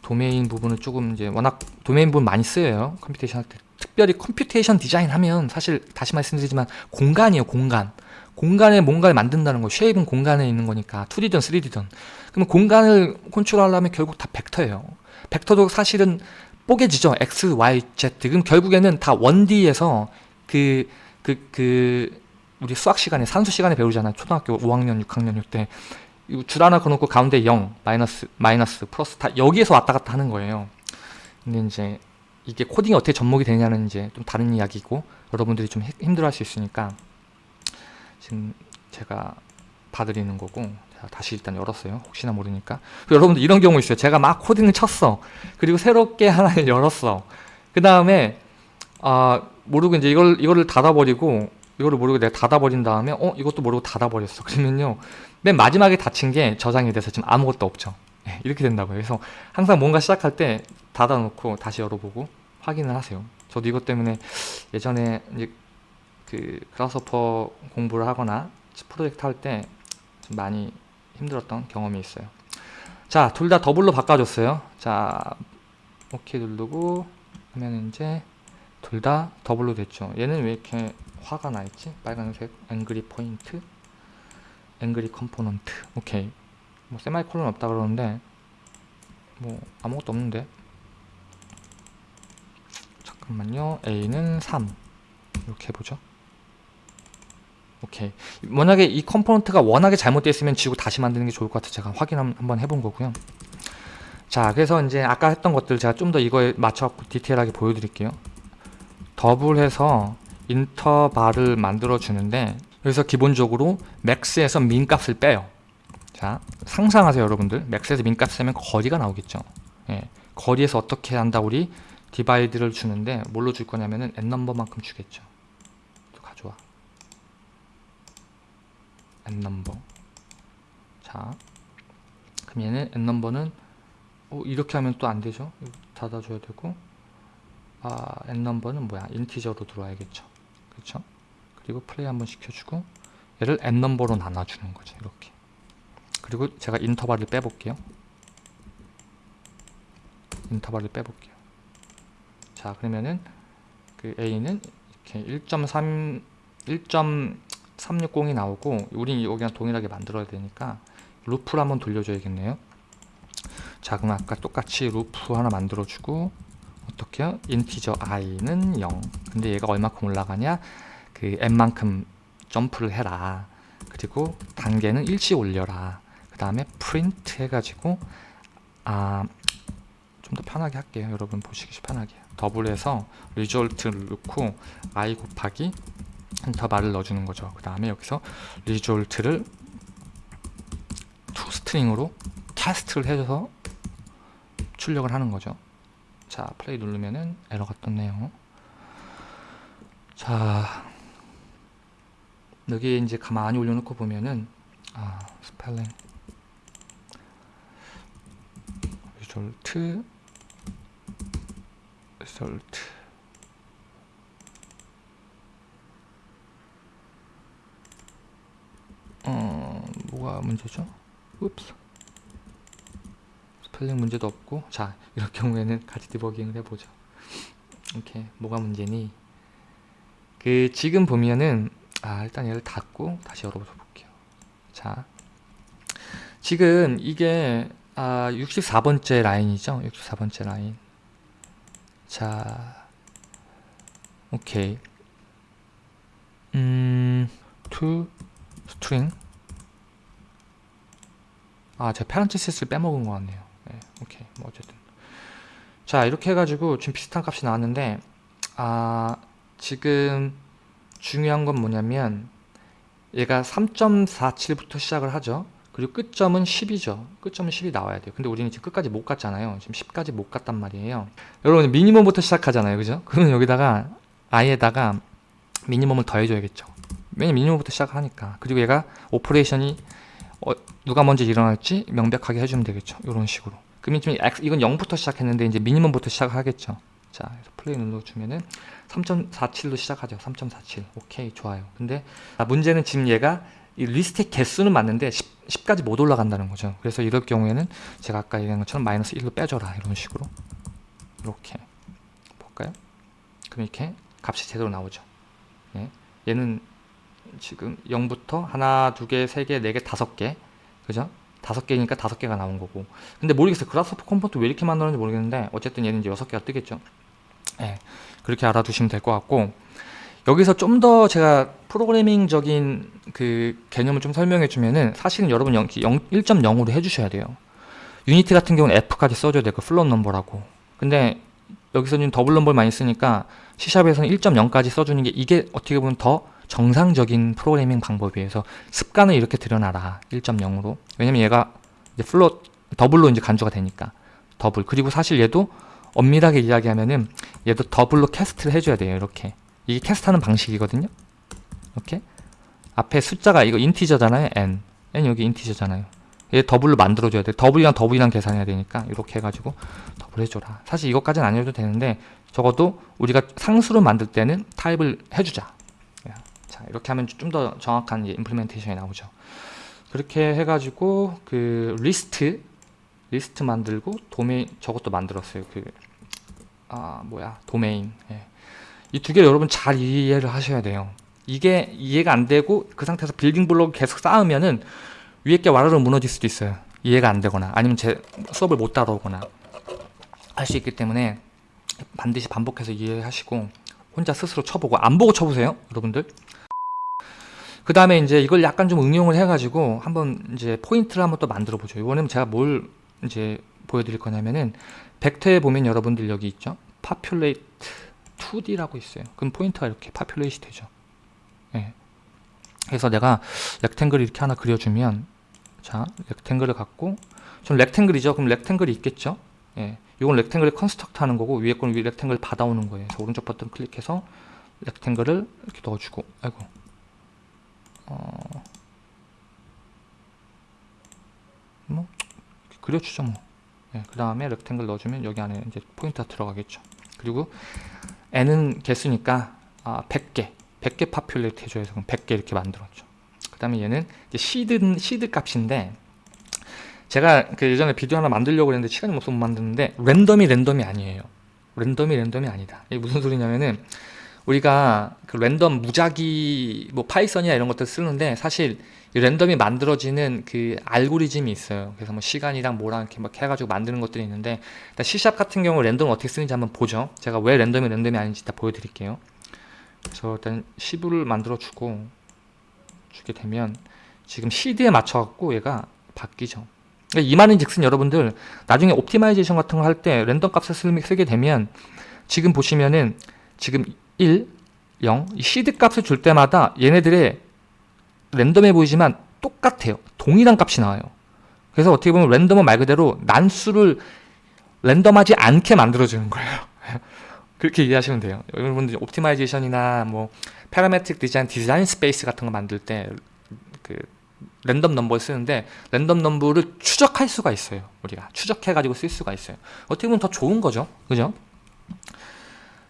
도메인 부분을 조금 이제 워낙 도메인 부분 많이 쓰여요. computation 할 때. 특별히 computation 디자인 하면 사실 다시 말씀드리지만 공간이에요. 공간. 공간에 뭔가를 만든다는 거. shape은 공간에 있는 거니까 2D든 3D든. 그러면 공간을 컨트롤하려면 결국 다 벡터예요. 벡터도 사실은 뽀개지죠. X, Y, Z. 그럼 결국에는 다 1D에서 그, 그, 그, 우리 수학 시간에, 산수 시간에 배우잖아요. 초등학교 5학년, 6학년 때. 줄 하나 그어놓고 가운데 0, 마이너스, 마이너스, 플러스 다 여기에서 왔다 갔다 하는 거예요. 근데 이제 이게 코딩이 어떻게 접목이 되냐는 이제 좀 다른 이야기고 여러분들이 좀 힘들어 할 수 있으니까 지금 제가 봐드리는 거고 자, 다시 일단 열었어요. 혹시나 모르니까. 여러분들 이런 경우 있어요. 제가 막 코딩을 쳤어. 그리고 새롭게 하나를 열었어. 그 다음에 아 모르고 이제 이걸 이거를 닫아버리고 이거를 모르고 내가 닫아버린 다음에 어 이것도 모르고 닫아버렸어. 그러면요 맨 마지막에 닫힌 게 저장이 돼서 지금 아무것도 없죠. 네, 이렇게 된다고요. 그래서 항상 뭔가 시작할 때 닫아놓고 다시 열어보고 확인을 하세요. 저도 이것 때문에 예전에 이제 그 Grasshopper 공부를 하거나 프로젝트 할 때 좀 많이 힘들었던 경험이 있어요. 자, 둘 다 더블로 바꿔줬어요. 자, 오케이 누르고 하면 이제 둘 다 더블로 됐죠. 얘는 왜 이렇게 화가 나 있지? 빨간색 angry point, angry component. 오케이. 뭐 세미콜론 없다 그러는데 뭐 아무것도 없는데. 잠깐만요. A는 3 이렇게 해보죠. 오케이. 만약에 이 component가 워낙에 잘못되어 있으면 지우고 다시 만드는 게 좋을 것 같아서 제가 확인 한- 한번 해본 거고요. 자, 그래서 이제 아까 했던 것들 제가 좀 더 이거에 맞춰갖고 디테일하게 보여드릴게요. 더블해서 인터벌을 만들어 주는데 여기서 기본적으로 max에서 min 값을 빼요. 자, 상상하세요, 여러분들. max에서 min 값을 빼면 거리가 나오겠죠. 예, 거리에서 어떻게 한다 우리 divide를 주는데 뭘로 줄 거냐면은 n 넘버만큼 주겠죠. 또 가져와. n 넘버. 자, 그럼 얘는 n 넘버는 어, 이렇게 하면 또 안 되죠. 닫아줘야 되고, 아, n 넘버는 뭐야? integer로 들어와야겠죠. 그렇죠? 그리고 플레이 한번 시켜주고, 얘를 n 넘버로 나눠주는 거죠. 이렇게. 그리고 제가 인터벌을 빼볼게요. 인터벌을 빼볼게요. 자, 그러면은 그 a는 이렇게 1.3 1.360이 나오고, 우린 여기랑 동일하게 만들어야 되니까 루프를 한번 돌려줘야겠네요. 자 그럼 아까 똑같이 루프 하나 만들어주고 어떻게요? integer i는 0 근데 얘가 얼마큼 올라가냐? 그 n만큼 점프를 해라. 그리고 단계는 일치 올려라. 그 다음에 프린트 해가지고 아 좀 더 편하게 할게요. 여러분 보시기 편하게. 더블해서 result를 넣고 i 곱하기 인터벌을 넣어주는 거죠. 그 다음에 여기서 result를 to string으로 cast를 해줘서 출력을 하는 거죠. 자, 플레이 누르면은 에러가 떴네요. 자, 여기 이제 가만히 올려놓고 보면은 아, 스펠링 result result 어, 뭐가 문제죠? oops 스펠링 문제도 없고 자 이럴 경우에는 같이 디버깅을 해보죠. 이렇게 뭐가 문제니? 그 지금 보면은 아 일단 얘를 닫고 다시 열어보자 볼게요. 자 지금 이게 아 64번째 라인이죠? 64번째 라인. 자 오케이. 음 to string 아 제가 페란티시스를 빼먹은 것 같네요. 네, 오케이 뭐 어쨌든. 자 이렇게 해가지고 지금 비슷한 값이 나왔는데 아 지금 중요한 건 뭐냐면 얘가 3.47부터 시작을 하죠. 그리고 끝점은 10이죠. 끝점은 10이 나와야 돼요. 근데 우리는 지금 끝까지 못 갔잖아요. 지금 10까지 못 갔단 말이에요. 여러분 minimum부터 시작하잖아요. 그죠? 그러면 여기다가 i에다가 minimum을 더해줘야겠죠. 왜냐면 minimum부터 시작하니까. 그리고 얘가 operation이 어, 누가 먼저 일어날지 명백하게 해주면 되겠죠. 이런 식으로. 지금 X, 이건 0부터 시작했는데 이제 minimum부터 시작하겠죠. 자, 그래서 플레이 눌러주면은 3.47로 시작하죠. 3.47. 오케이, 좋아요. 근데 아, 문제는 지금 얘가 이 리스트의 개수는 맞는데 10, 10 까지 못 올라간다는 거죠. 그래서 이럴 경우에는 제가 아까 얘기한 것처럼 마이너스 1로 빼줘라. 이런 식으로. 이렇게. 볼까요? 그럼 이렇게 값이 제대로 나오죠. 예. 얘는 지금 0부터 하나, 두 개, 세 개, 네 개, 다섯 개 그죠? 다섯 개니까 다섯 개가 나온 거고. 근데 모르겠어요. Grasshopper component 왜 이렇게 만들었는지 모르겠는데 어쨌든 얘는 이제 여섯 개가 뜨겠죠. 예, 그렇게 알아두시면 될 것 같고. 여기서 좀 더 제가 프로그래밍적인 그 개념을 좀 설명해 주면은 사실은 여러분 0, 1.0으로 해주셔야 돼요. Unity 같은 경우는 F까지 써줘야 돼요. 그 float 넘버라고. 근데 여기서는 더블 넘버를 많이 쓰니까 C샵에서는 1.0까지 써주는 게 이게 어떻게 보면 더 정상적인 프로그래밍 방법이어서 습관을 이렇게 들여놔라. 1.0으로. 왜냐면 얘가 이제 float 더블로 이제 간주가 되니까. 더블. 그리고 사실 얘도 엄밀하게 이야기하면은 얘도 더블로 cast를 해줘야 돼요 이렇게. 이게 cast하는 방식이거든요. 이렇게 앞에 숫자가 이거 integer잖아요 n. n 여기 인티저잖아요. 얘 double로 만들어줘야 돼. double이랑 double이랑 계산해야 되니까 이렇게 해가지고 더블 해줘라. 사실 이것까지는 안 해도 되는데 적어도 우리가 상수로 만들 때는 타입을 해주자. 이렇게 하면 좀 더 정확한 implementation이 나오죠. 그렇게 해가지고 그 리스트 리스트 만들고 도메인 저것도 만들었어요. 그 아 뭐야 도메인 예. 이 두 개를 여러분 잘 이해를 하셔야 돼요. 이게 이해가 안 되고 그 상태에서 빌딩 블록 계속 쌓으면은 위에 게 와르르 무너질 수도 있어요. 이해가 안 되거나 아니면 제 수업을 못 따라오거나 할 수 있기 때문에 반드시 반복해서 이해하시고 혼자 스스로 쳐보고 안 보고 쳐보세요 여러분들 그 다음에 이제 이걸 약간 좀 응용을 해가지고 한번 이제 포인트를 한번 또 만들어 보죠. 이번에는 제가 뭘 이제 보여드릴 거냐면은 벡터에 보면 여러분들 여기 있죠? Populate 2D라고 있어요. 그럼 포인트가 이렇게 populate 되죠. 예. 그래서 내가 rectangle 이렇게 하나 그려주면 자 rectangle을 갖고 좀 rectangle이죠. 그럼 rectangle이 있겠죠? 예. 이건 rectangle을 construct 하는 거고 위에 거는 위 rectangle 받아오는 거예요. 그래서 오른쪽 버튼 클릭해서 rectangle을 이렇게 넣어주고 아이고 어... 뭐 그려주죠 뭐. 네, 그 다음에 rectangle 넣어주면 여기 안에 이제 포인트가 들어가겠죠. 그리고 n은 개수니까 아, 100개 100개 populate 해줘야 해서 100개 이렇게 만들었죠. 그 다음에 얘는 이제 seed, seed 값인데 제가 그 예전에 비디오 하나 만들려고 했는데 시간이 없어서 못 만드는데 랜덤이 랜덤이 아니에요 랜덤이 랜덤이 아니다 이게 무슨 소리냐면은 우리가 그 랜덤 무작위 뭐 파이썬이나 이런 것들 쓰는데 사실 랜덤이 만들어지는 그 알고리즘이 있어요. 그래서 뭐 시간이랑 뭐랑 이렇게 막 해가지고 만드는 것들이 있는데 일단 C샵 같은 경우 랜덤을 어떻게 쓰는지 한번 보죠. 제가 왜 랜덤이 랜덤이 아닌지 다 보여드릴게요. 그래서 일단 10을 만들어 주고 주게 되면 지금 seed에 맞춰 갖고 얘가 바뀌죠. 그러니까 이 말인 즉슨 여러분들 나중에 optimization 같은 거 할 때 랜덤 값을 쓰게 되면 지금 보시면은 지금 1, 0, 이 시드 값을 줄 때마다 얘네들의 랜덤해 보이지만 똑같아요. 동일한 값이 나와요. 그래서 어떻게 보면 랜덤은 말 그대로 난수를 랜덤하지 않게 만들어주는 거예요. [laughs] 그렇게 이해하시면 돼요. 여러분들 optimization이나 뭐 parametric 디자인, 디자인 space 같은 거 만들 때 그 랜덤 넘버를 쓰는데 랜덤 넘버를 추적할 수가 있어요 우리가 추적해 가지고 쓸 수가 있어요 어떻게 보면 더 좋은 거죠 그죠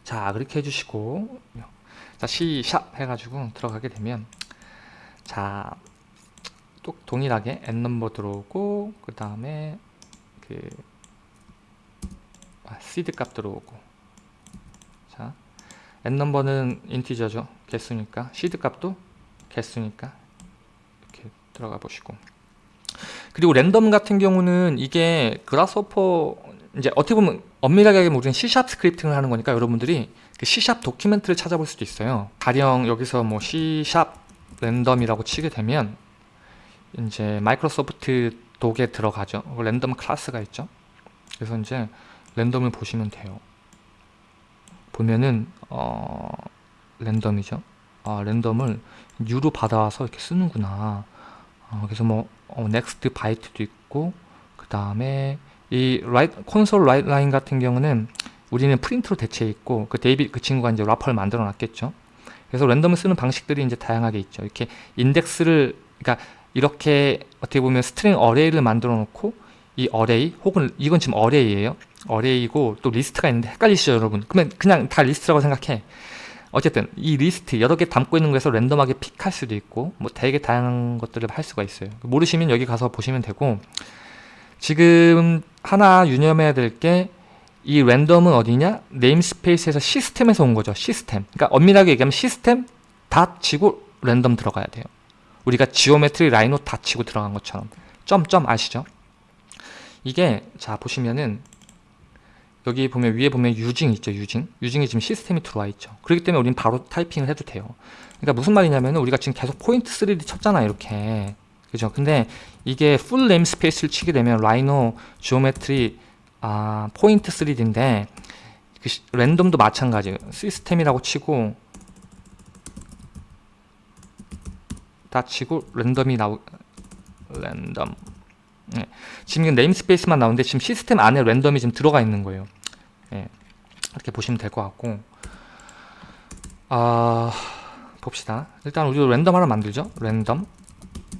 자 그렇게 해주시고. 자 C샵 해가지고 들어가게 되면 자 또 동일하게 n 넘버 들어오고 그 다음에 그 아, 시드 값 들어오고. 자 n 넘버는 인티저죠 개수니까. 시드 값도 개수니까. 들어가 보시고. 그리고 랜덤 같은 경우는 이게 Grasshopper 이제 어떻게 보면 엄밀하게 우리는 C샵 스크립팅을 하는 거니까 여러분들이 그 C샵 도큐멘트를 찾아볼 수도 있어요. 가령 여기서 뭐 C샵 랜덤이라고 치게 되면 이제 Microsoft Docs에 들어가죠. 랜덤 class가 있죠. 그래서 이제 랜덤을 보시면 돼요. 보면은 어 랜덤이죠. 아 랜덤을 U로 받아와서 이렇게 쓰는구나. 어, 그래서 뭐 어, next byte도 있고 그 다음에 이 write, console write line 같은 경우는 우리는 프린트로 대체해 있고 그 데이비 그 친구가 이제 wrapper를 만들어 놨겠죠. 그래서 랜덤을 쓰는 방식들이 이제 다양하게 있죠. 이렇게 인덱스를 그러니까 이렇게 어떻게 보면 string array를 만들어 놓고 이 array 혹은 이건 지금 array예요. array고 또 리스트가 있는데 헷갈리시죠, 여러분? 그러면 그냥 다 리스트라고 생각해. 어쨌든 이 리스트 여러 개 담고 있는 거에서 랜덤하게 pick할 수도 있고 뭐 되게 다양한 것들을 할 수가 있어요 모르시면 여기 가서 보시면 되고 지금 하나 유념해야 될 게 이 랜덤은 어디냐? namespace에서 시스템에서 온 거죠. 시스템. 그러니까 엄밀하게 얘기하면 시스템 dot 치고 랜덤 들어가야 돼요. 우리가 geometry Rhino dot 치고 들어간 것처럼. 점점 아시죠? 이게 자 보시면은 여기 보면 위에 보면 using 있죠 using. using이 지금 시스템이 들어와 있죠. 그렇기 때문에 우리는 바로 타이핑을 해도 돼요. 그러니까 무슨 말이냐면 우리가 지금 계속 포인트 3D 쳤잖아 이렇게 그죠? 근데 이게 full namespace를 치게 되면 Rhino geometry 아 포인트 3D인데 그 시, 랜덤도 마찬가지예요 시스템이라고 치고 dot 치고 랜덤이 나오 랜덤 네. 지금 namespace만 나오는데 지금 시스템 안에 랜덤이 지금 들어가 있는 거예요. 예, 이렇게 보시면 될 것 같고. 아 봅시다. 일단 우리도 랜덤 하나 만들죠? 랜덤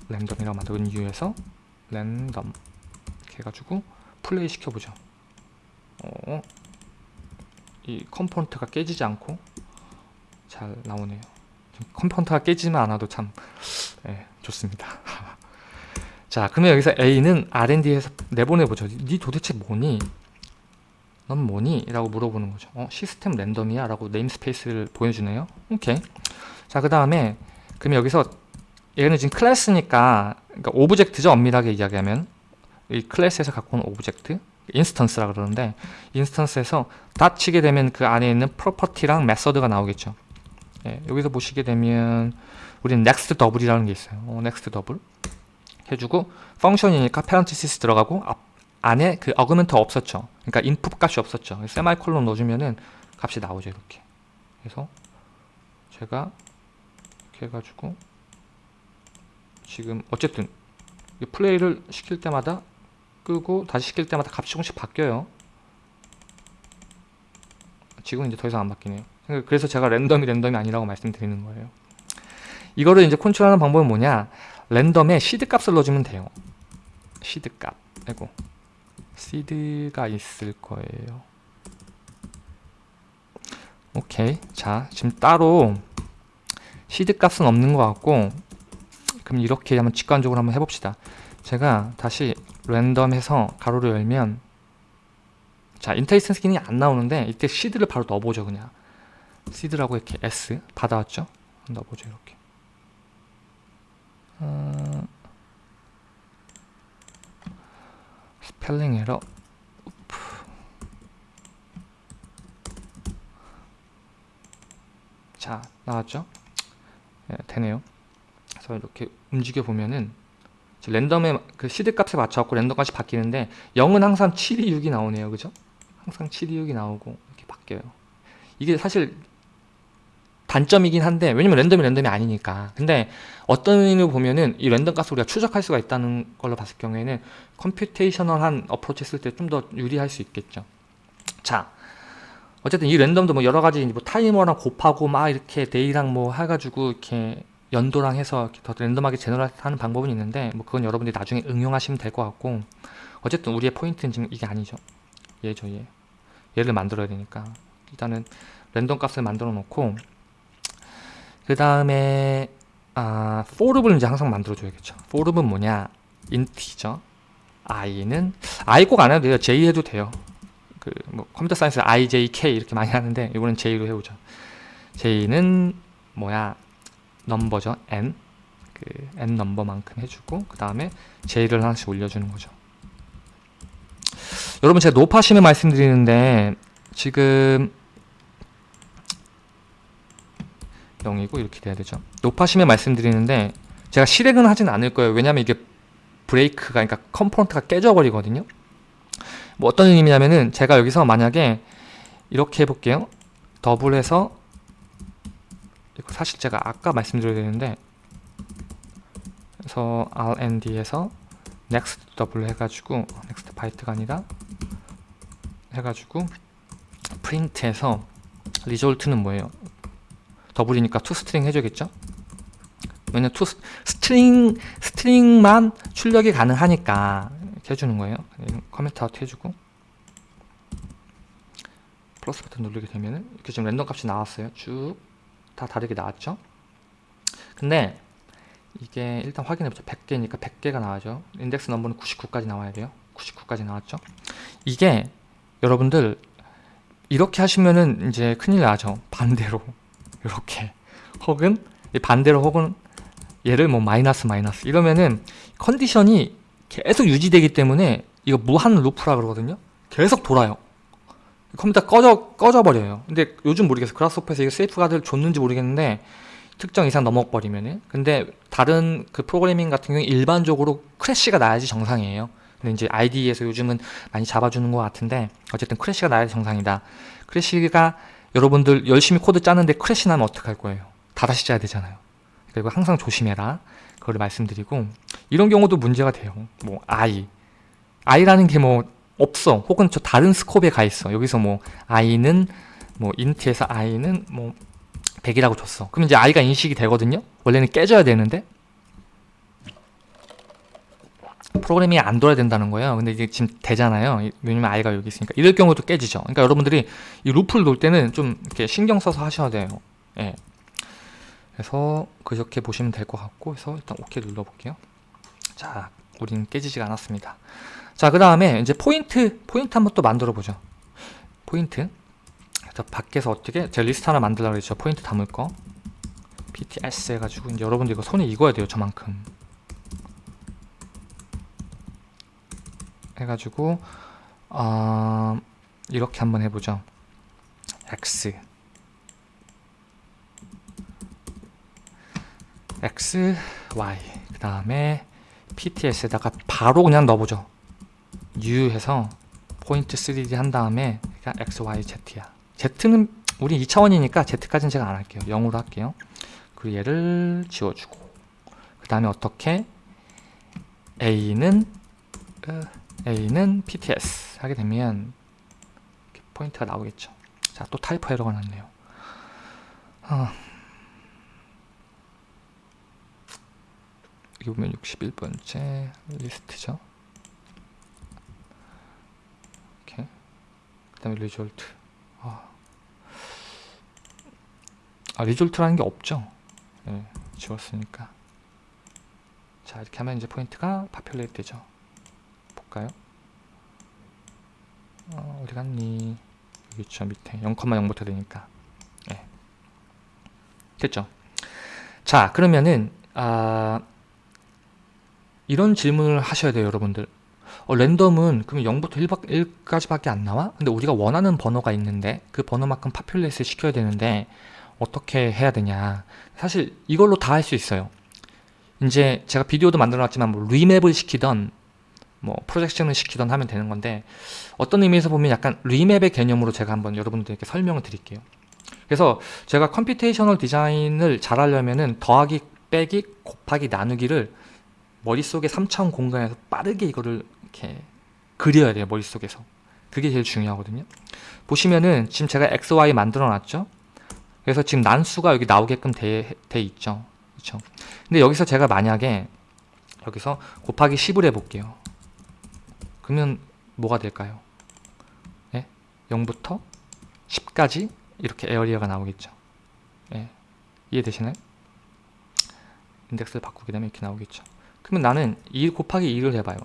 랜덤이라고 만드는 이유에서 랜덤 이렇게 해가지고 플레이 시켜보죠 어, 이 component가 깨지지 않고 잘 나오네요. 좀 component가 깨지만 않아도 참 예, 좋습니다. [laughs] 자, 그러면 여기서 A는 R&D에서 내보내보죠. 니 도대체 뭐니? 넌 뭐니? 라고 물어보는 거죠. 어, 시스템 랜덤이야? 라고 namespace를 보여주네요. 오케이. 자, 그 다음에 그러면 여기서 얘는 지금 class니까 그러니까 object죠. 엄밀하게 이야기하면 이 class에서 갖고 온 object instance라 그러는데 instance에서 dot 치게 되면 그 안에 있는 property랑 method가 나오겠죠. 예, 여기서 보시게 되면 우리는 next double이라는 게 있어요. 어, next double 해주고 펑션이니까 parenthesis 들어가고 앞, 안에 그 어그멘트 없었죠. 그러니까 input 값이 없었죠. 세마이콜론 넣어주면은 값이 나오죠. 이렇게. 그래서 제가 이렇게 해가지고 지금 어쨌든 이 플레이를 시킬 때마다 끄고 다시 시킬 때마다 값이 조금씩 바뀌어요. 지금 이제 더 이상 안 바뀌네요. 그래서 제가 랜덤이 랜덤이 아니라고 말씀드리는 거예요. 이거를 이제 컨트롤하는 방법은 뭐냐? 랜덤에 시드 값을 넣어주면 돼요. 시드 값. 아이고. 시드가 있을 거예요. 오케이. 자, 지금 따로 시드 값은 없는 것 같고 그럼 이렇게 한번 직관적으로 한번 해봅시다. 제가 다시 랜덤해서 가로를 열면 자 IntelliSense 킨이 안 나오는데 이때 seed를 바로 넣어보죠 그냥. seed라고 이렇게 S 받아왔죠? 넣어보죠 이렇게. 어... 스펠링 에러. 자 나왔죠? 네, 되네요 그래서 이렇게 움직여 보면은 랜덤의 그 시드 값에 맞춰갖고 랜덤 값이 바뀌는데 0은 항상 7이 6이 나오네요. 그죠? 항상 7이 6이 나오고 이렇게 바뀌어요. 이게 사실 단점이긴 한데 왜냐면 랜덤이 랜덤이 아니니까. 근데 어떤 의미로 보면은 이 랜덤 값을 우리가 추적할 수가 있다는 걸로 봤을 경우에는 computational한 approach 했을 때 좀 더 유리할 수 있겠죠. 자 어쨌든 이 랜덤도 뭐 여러 가지 뭐 타이머랑 곱하고 막 이렇게 day랑 뭐 해가지고 이렇게 연도랑 해서 더 랜덤하게 generate하는 방법은 있는데 뭐 그건 여러분들이 나중에 응용하시면 될 것 같고 어쨌든 우리의 포인트는 지금 이게 아니죠. 얘죠 얘 얘를 만들어야 되니까. 일단은 랜덤 값을 만들어 놓고 그 다음에 아, for을 이제 항상 만들어 줘야겠죠. for은 뭐냐? int죠. i는 i 꼭 안 해도 돼요. j 해도 돼요. 그 뭐 computer science i, j, k 이렇게 많이 하는데 이거는 j로 해보죠. j는 뭐야 넘버죠. N. 그 n 넘버만큼 해주고 그 다음에 j를 하나씩 올려주는 거죠. 여러분 제가 노파심에 말씀드리는데 지금 0이고 이렇게 돼야 되죠. 노파심에 말씀드리는데 제가 실행은 하진 않을 거예요. 왜냐면 이게 break가 그러니까 component가 깨져 버리거든요. 뭐 어떤 의미냐면은 제가 여기서 만약에 이렇게 해볼게요. double해서 사실 제가 아까 말씀드려야 되는데 그래서 rnd에서 next double 해가지고 next byte가 아니라 해가지고 프린트해서 result는 뭐예요? double이니까 to string 해줘야겠죠? 왜냐면 to string string만 출력이 가능하니까 해주는 거예요. comment out 해주고 플러스 버튼 누르게 되면은 이렇게 지금 랜덤 값이 나왔어요. 쭉 다 다르게 나왔죠? 근데 이게 일단 확인해보죠. 100개니까 100개가 나왔죠. 인덱스 넘버는 99까지 나와야 돼요. 99까지 나왔죠. 이게 여러분들 이렇게 하시면은 이제 큰일 나죠. 반대로 [laughs] 이렇게 혹은 반대로 혹은 얘를 뭐 마이너스 마이너스 이러면은 컨디션이 계속 유지되기 때문에 이거 무한 루프라 그러거든요. 계속 돌아요. 컴퓨터 꺼져 꺼져 버려요. 근데 요즘 모르겠어. Grasshopper에서 이거 세이프가드를 줬는지 모르겠는데 특정 이상 넘어버리면은 근데 다른 그 프로그래밍 같은 경우에 일반적으로 crash가 나야지 정상이에요. 근데 이제 IDE에서 요즘은 많이 잡아주는 것 같은데 어쨌든 crash가 나야지 정상이다. crash가 여러분들 열심히 코드 짜는데 crash 나면 어떡할 거예요? 다 다시 짜야 되잖아요. 그리고 항상 조심해라. 그걸 말씀드리고 이런 경우도 문제가 돼요. 뭐 I I라는 게 뭐 없어. 혹은 저 다른 스콥에 가 있어. 여기서 뭐 I는 뭐 int에서 I는 뭐 100이라고 줬어. 그럼 이제 I가 인식이 되거든요. 원래는 깨져야 되는데 프로그래밍이 안 돌아야 된다는 거예요. 근데 이게 지금 되잖아요. 왜냐면 i가 여기 있으니까. 이럴 경우도 깨지죠. 그러니까 여러분들이 이 루프를 놓을 때는 좀 이렇게 신경 써서 하셔야 돼요. 예. 그래서 그렇게 보시면 될 것 같고 그래서 일단 OK 눌러볼게요. 자, 우리는 깨지지가 않았습니다. 자, 그 다음에 이제 포인트, 포인트 한번 또 만들어 보죠. 포인트. 그래서 밖에서 어떻게, 제가 리스트 하나 만들려고 그랬죠. 포인트 담을 거. PTS 해가지고, 이제 여러분들 이거 손에 익어야 돼요. 저만큼. 해가지고, 어, 이렇게 한번 해보죠. X. X, Y. 그 다음에 PTS에다가 바로 그냥 넣어보죠. U 해서 포인트 3D 한 다음에 X, Y, Z야. Z는 우리 2차원이니까 Z까지는 제가 안 할게요. 0으로 할게요. 그리고 얘를 지워주고 그 다음에 어떻게 A는 어, A는 PTS 하게 되면 포인트가 나오겠죠. 자, 또 typo 에러가 났네요. 어. 여기 보면 61번째 리스트죠. 이렇게. 그 다음에 result. 아. 아, result라는 게 없죠. 네, 지웠으니까. 자, 이렇게 하면 이제 포인트가 populate 되죠. 볼까요? 어, 어디 갔니? 여기 있죠, 밑에. 0,0부터 되니까. 네. 됐죠? 자, 그러면은, 아, 이런 질문을 하셔야 돼요 여러분들 어, 랜덤은 그럼 0부터 1바, 1까지밖에 안 나와? 근데 우리가 원하는 번호가 있는데 그 번호만큼 populate 시켜야 되는데 어떻게 해야 되냐? 사실 이걸로 다 할 수 있어요. 이제 제가 비디오도 만들어 놨지만 뭐 remap을 시키던 뭐 projection을 시키던 하면 되는 건데 어떤 의미에서 보면 약간 remap의 개념으로 제가 한번 여러분들에게 설명을 드릴게요. 그래서 제가 computational 디자인을 잘 하려면은 더하기 빼기 곱하기 나누기를 머릿속에 3차원 공간에서 빠르게 이거를 이렇게 그려야 돼요 머릿속에서. 그게 제일 중요하거든요. 보시면은 지금 제가 XY 만들어 놨죠? 그래서 지금 난수가 여기 나오게끔 돼, 돼 있죠? 그렇죠 근데 여기서 제가 만약에 여기서 곱하기 10을 해볼게요. 그러면 뭐가 될까요? 네? 0부터 10까지 이렇게 에어리어가 나오겠죠? 네. 이해되시나요? 인덱스를 바꾸게 되면 이렇게 나오겠죠? 그러면 나는 2 곱하기 2를 해봐요.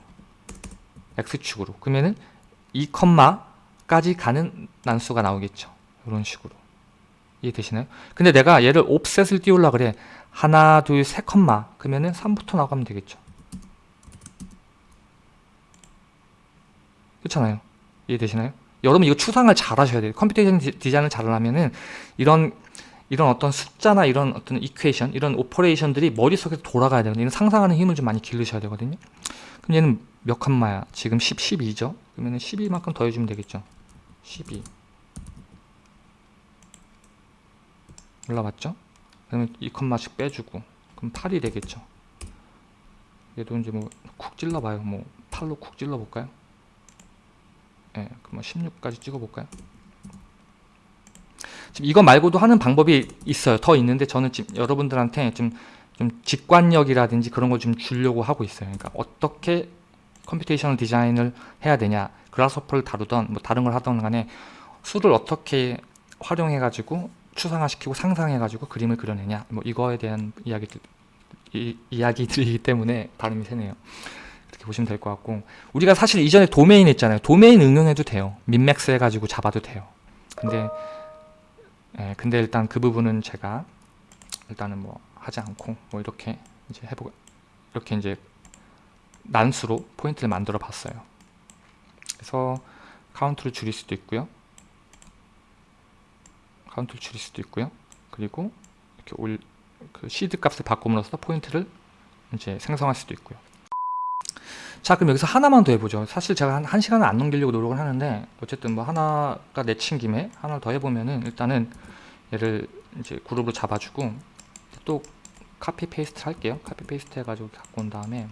X축으로. 그러면은 2, 까지 가는 난수가 나오겠죠. 이런 식으로. 이해되시나요? 근데 내가 얘를 offset을 띄우려 그래. 하나, 둘, 세 콤마. 그러면은 3부터 나가면 되겠죠. 그렇잖아요. 이해되시나요? 여러분 이거 추상을 잘 하셔야 돼요. computation 디자인을 잘 하려면은 이런 이런 어떤 숫자나 이런 어떤 equation, 이런 operation들이 머릿속에서 돌아가야 되거든요. 상상하는 힘을 좀 많이 기르셔야 되거든요. 그럼 얘는 몇 칸마야? 지금 10, 12죠? 그러면 12만큼 더해주면 되겠죠? 12 올라왔죠? 그러면 2칸마씩 빼주고 그럼 8이 되겠죠? 얘도 이제 뭐 쿡 찔러봐요. 뭐 8로 쿡 찔러볼까요? 예, 네, 그럼 16까지 찍어볼까요? 지금 이거 말고도 하는 방법이 있어요. 더 있는데 저는 지금 여러분들한테 좀, 좀 직관력이라든지 그런 걸 좀 주려고 하고 있어요. 그러니까 어떻게 computational 디자인을 해야 되냐 Grasshopper를 다루던 뭐 다른 걸 하던 간에 수를 어떻게 활용해 가지고 추상화시키고 상상해 가지고 그림을 그려내냐 뭐 이거에 대한 이야기들 이, 이야기들이기 때문에 발음이 세네요. 이렇게 보시면 될 것 같고. 우리가 사실 이전에 도메인 했잖아요. 도메인 응용해도 돼요. min max 해가지고 잡아도 돼요. 근데 예, 근데 일단 그 부분은 제가 일단은 뭐 하지 않고 뭐 이렇게 이제 해보 이렇게 이제 난수로 포인트를 만들어 봤어요. 그래서 카운트를 줄일 수도 있고요. 카운트를 줄일 수도 있고요. 그리고 이렇게 올, 그 시드 값을 바꿈으로써 포인트를 이제 생성할 수도 있고요. 자 그럼 여기서 하나만 더 해보죠 사실 제가 한, 한 시간을 안 넘기려고 노력을 하는데 어쨌든 뭐 하나가 내친 김에 하나를 더 해보면은 일단은 얘를 이제 그룹으로 잡아주고 또 copy paste 할게요 copy paste 해가지고 갖고 온 다음에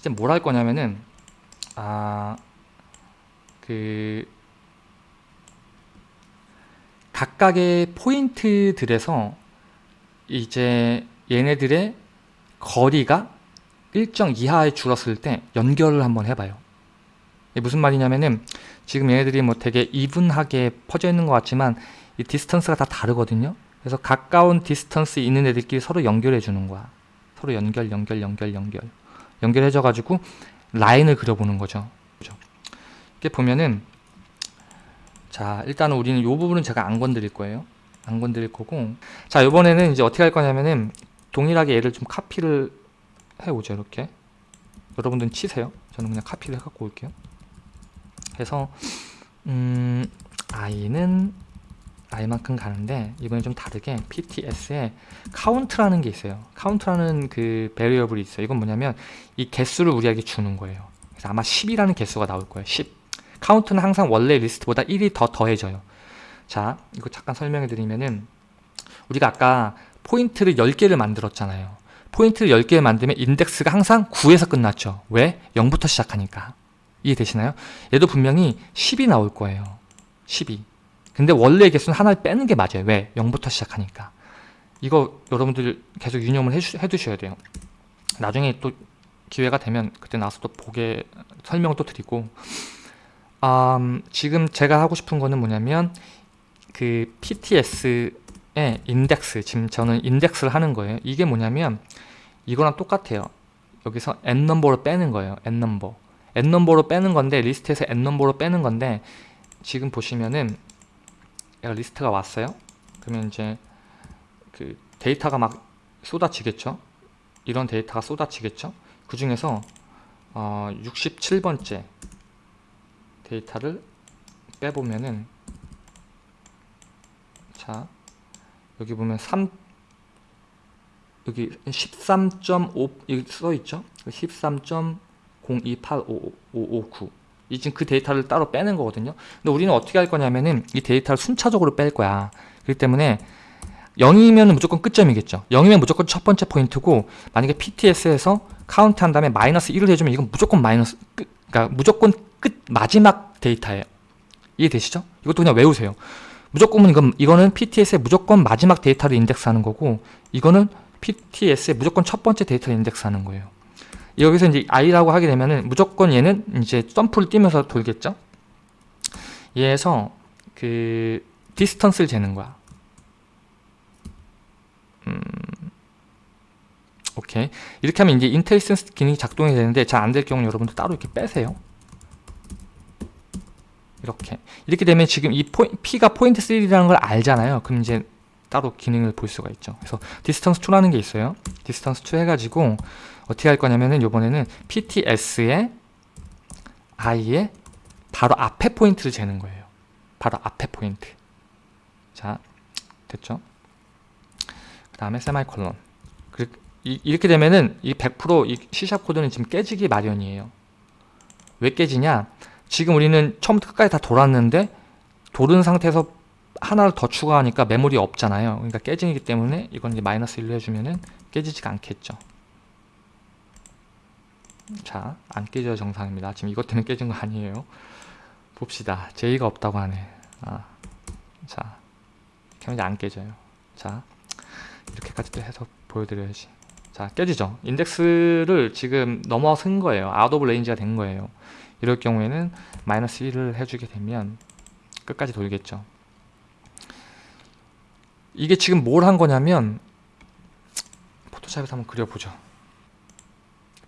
이제 뭘 할 거냐면은 아 그 각각의 포인트들에서 이제 얘네들의 거리가 일정 이하에 줄었을 때 연결을 한번 해봐요. 무슨 말이냐면은 지금 얘네들이 뭐 되게 even하게 퍼져 있는 것 같지만 이 distance가 다 다르거든요. 그래서 가까운 distance 있는 애들끼리 서로 연결해 주는 거야. 서로 연결, 연결, 연결, 연결. 연결해줘 가지고 라인을 그려보는 거죠. 이렇게 보면은 자 일단은 우리는 이 부분은 제가 안 건드릴 거예요. 안 건드릴 거고. 자 이번에는 이제 어떻게 할 거냐면은 동일하게 얘를 좀 카피를 해오죠 이렇게. 여러분들은 치세요. 저는 그냥 카피를 해갖고 올게요. 해서 음 i는 i만큼 가는데 이번에 좀 다르게 pts에 카운트라는 게 있어요. 카운트라는 그 variable이 있어요. 이건 뭐냐면 이 개수를 우리에게 주는 거예요. 그래서 아마 10이라는 개수가 나올 거예요. 10 카운트는 항상 원래 리스트보다 1이 더 더해져요. 자 이거 잠깐 설명해 드리면은 우리가 아까 포인트를 10개를 만들었잖아요. 포인트를 10개 만들면 인덱스가 항상 9에서 끝났죠. 왜? 0부터 시작하니까. 이해되시나요? 얘도 분명히 10이 나올 거예요. 12 근데 원래 개수는 하나를 빼는 게 맞아요. 왜? 0부터 시작하니까. 이거 여러분들 계속 유념을 해주, 해두셔야 돼요. 나중에 또 기회가 되면 그때 나와서 또 보게 설명을 또 드리고. 음, 지금 제가 하고 싶은 거는 뭐냐면 그 PTS의 인덱스 지금 저는 인덱스를 하는 거예요. 이게 뭐냐면 이거랑 똑같아요. 여기서 n넘버로 빼는 거예요. N넘버 n넘버로 빼는 건데 리스트에서 n넘버로 빼는 건데 지금 보시면은 얘가 리스트가 왔어요. 그러면 이제 그 데이터가 막 쏟아지겠죠? 이런 데이터가 쏟아지겠죠? 그 중에서 어, 67번째 데이터를 빼보면은 자 여기 보면 3 여기 13.5 여기 써있죠? 13.0285559 이 지금 그 데이터를 따로 빼는 거거든요 근데 우리는 어떻게 할 거냐면은 이 데이터를 순차적으로 뺄 거야 그렇기 때문에 0이면 무조건 끝점이겠죠 0이면 무조건 첫 번째 포인트고 만약에 PTS에서 카운트 한 다음에 마이너스 1을 해주면 이건 무조건 마이너스 끝 그러니까 무조건 끝 마지막 데이터예요 이해되시죠? 이것도 그냥 외우세요 무조건은 이건, 이거는 PTS의 무조건 마지막 데이터를 인덱스하는 거고 이거는 PTS의 무조건 첫 번째 데이터를 인덱스하는 거예요. 여기서 이제 i라고 하게 되면은 무조건 얘는 이제 점프를 뛰면서 돌겠죠. 얘에서 그 distance를 재는 거야. 음, 오케이 이렇게 하면 이제 IntelliSense 기능이 작동이 되는데 잘 안 될 경우는 여러분들 따로 이렇게 빼세요. 이렇게 이렇게 되면 지금 이 포, P가 포인트 3라는 걸 알잖아요 그럼 이제 따로 기능을 볼 수가 있죠 그래서 distance to라는 게 있어요 distance to 해가지고 어떻게 할 거냐면은 이번에는 PTS의 I의 바로 앞에 포인트를 재는 거예요. 바로 앞에 포인트. 자 됐죠? 그 다음에 세마이 콜론. 이렇게 되면은 이 100%이 C샵 코드는 지금 깨지기 마련이에요. 왜 깨지냐? 지금 우리는 처음부터 끝까지 다 돌았는데 돌은 상태에서 하나를 더 추가하니까 메모리 없잖아요. 그러니까 깨지기 때문에 이건 이제 마이너스 1로 해주면은 깨지지가 않겠죠. 자 안 깨져야 정상입니다. 지금 이것 때문에 깨진 거 아니에요. 봅시다. 제의가 없다고 하네. 아, 자 이렇게 하면 안 깨져요. 자 이렇게까지 또 해서 보여드려야지. 자 깨지죠. 인덱스를 지금 넘어선 거예요. out of range가 된 거예요. 이럴 경우에는 마이너스 1을 해주게 되면 끝까지 돌겠죠 이게 지금 뭘 한 거냐면 포토샵에서 한번 그려보죠.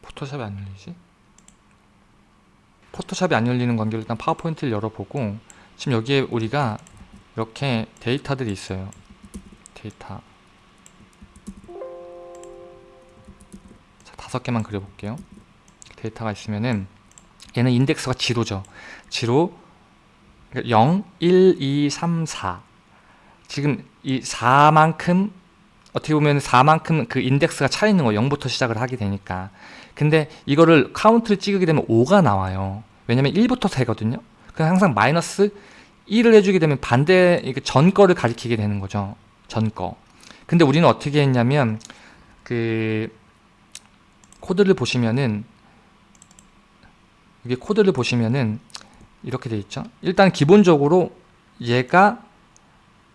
포토샵이 안 열리지? 포토샵이 안 열리는 관계로 일단 파워포인트를 열어보고 지금 여기에 우리가 이렇게 데이터들이 있어요. 데이터. 자 다섯 개만 그려볼게요. 데이터가 있으면은 얘는 인덱스가 zero죠. zero 0, 1, 2, 3, 4 지금 이 4만큼 어떻게 보면 4만큼 그 인덱스가 차 있는 거 0부터 시작을 하게 되니까. 근데 이거를 카운트를 찍게 되면 5가 나와요. 왜냐면 1부터 세거든요. 그럼 항상 마이너스 1을 해주게 되면 반대 전 거를 가리키게 되는 거죠. 전 거. 근데 우리는 어떻게 했냐면 그 코드를 보시면은 여기 코드를 보시면은 이렇게 돼 있죠. 일단 기본적으로 얘가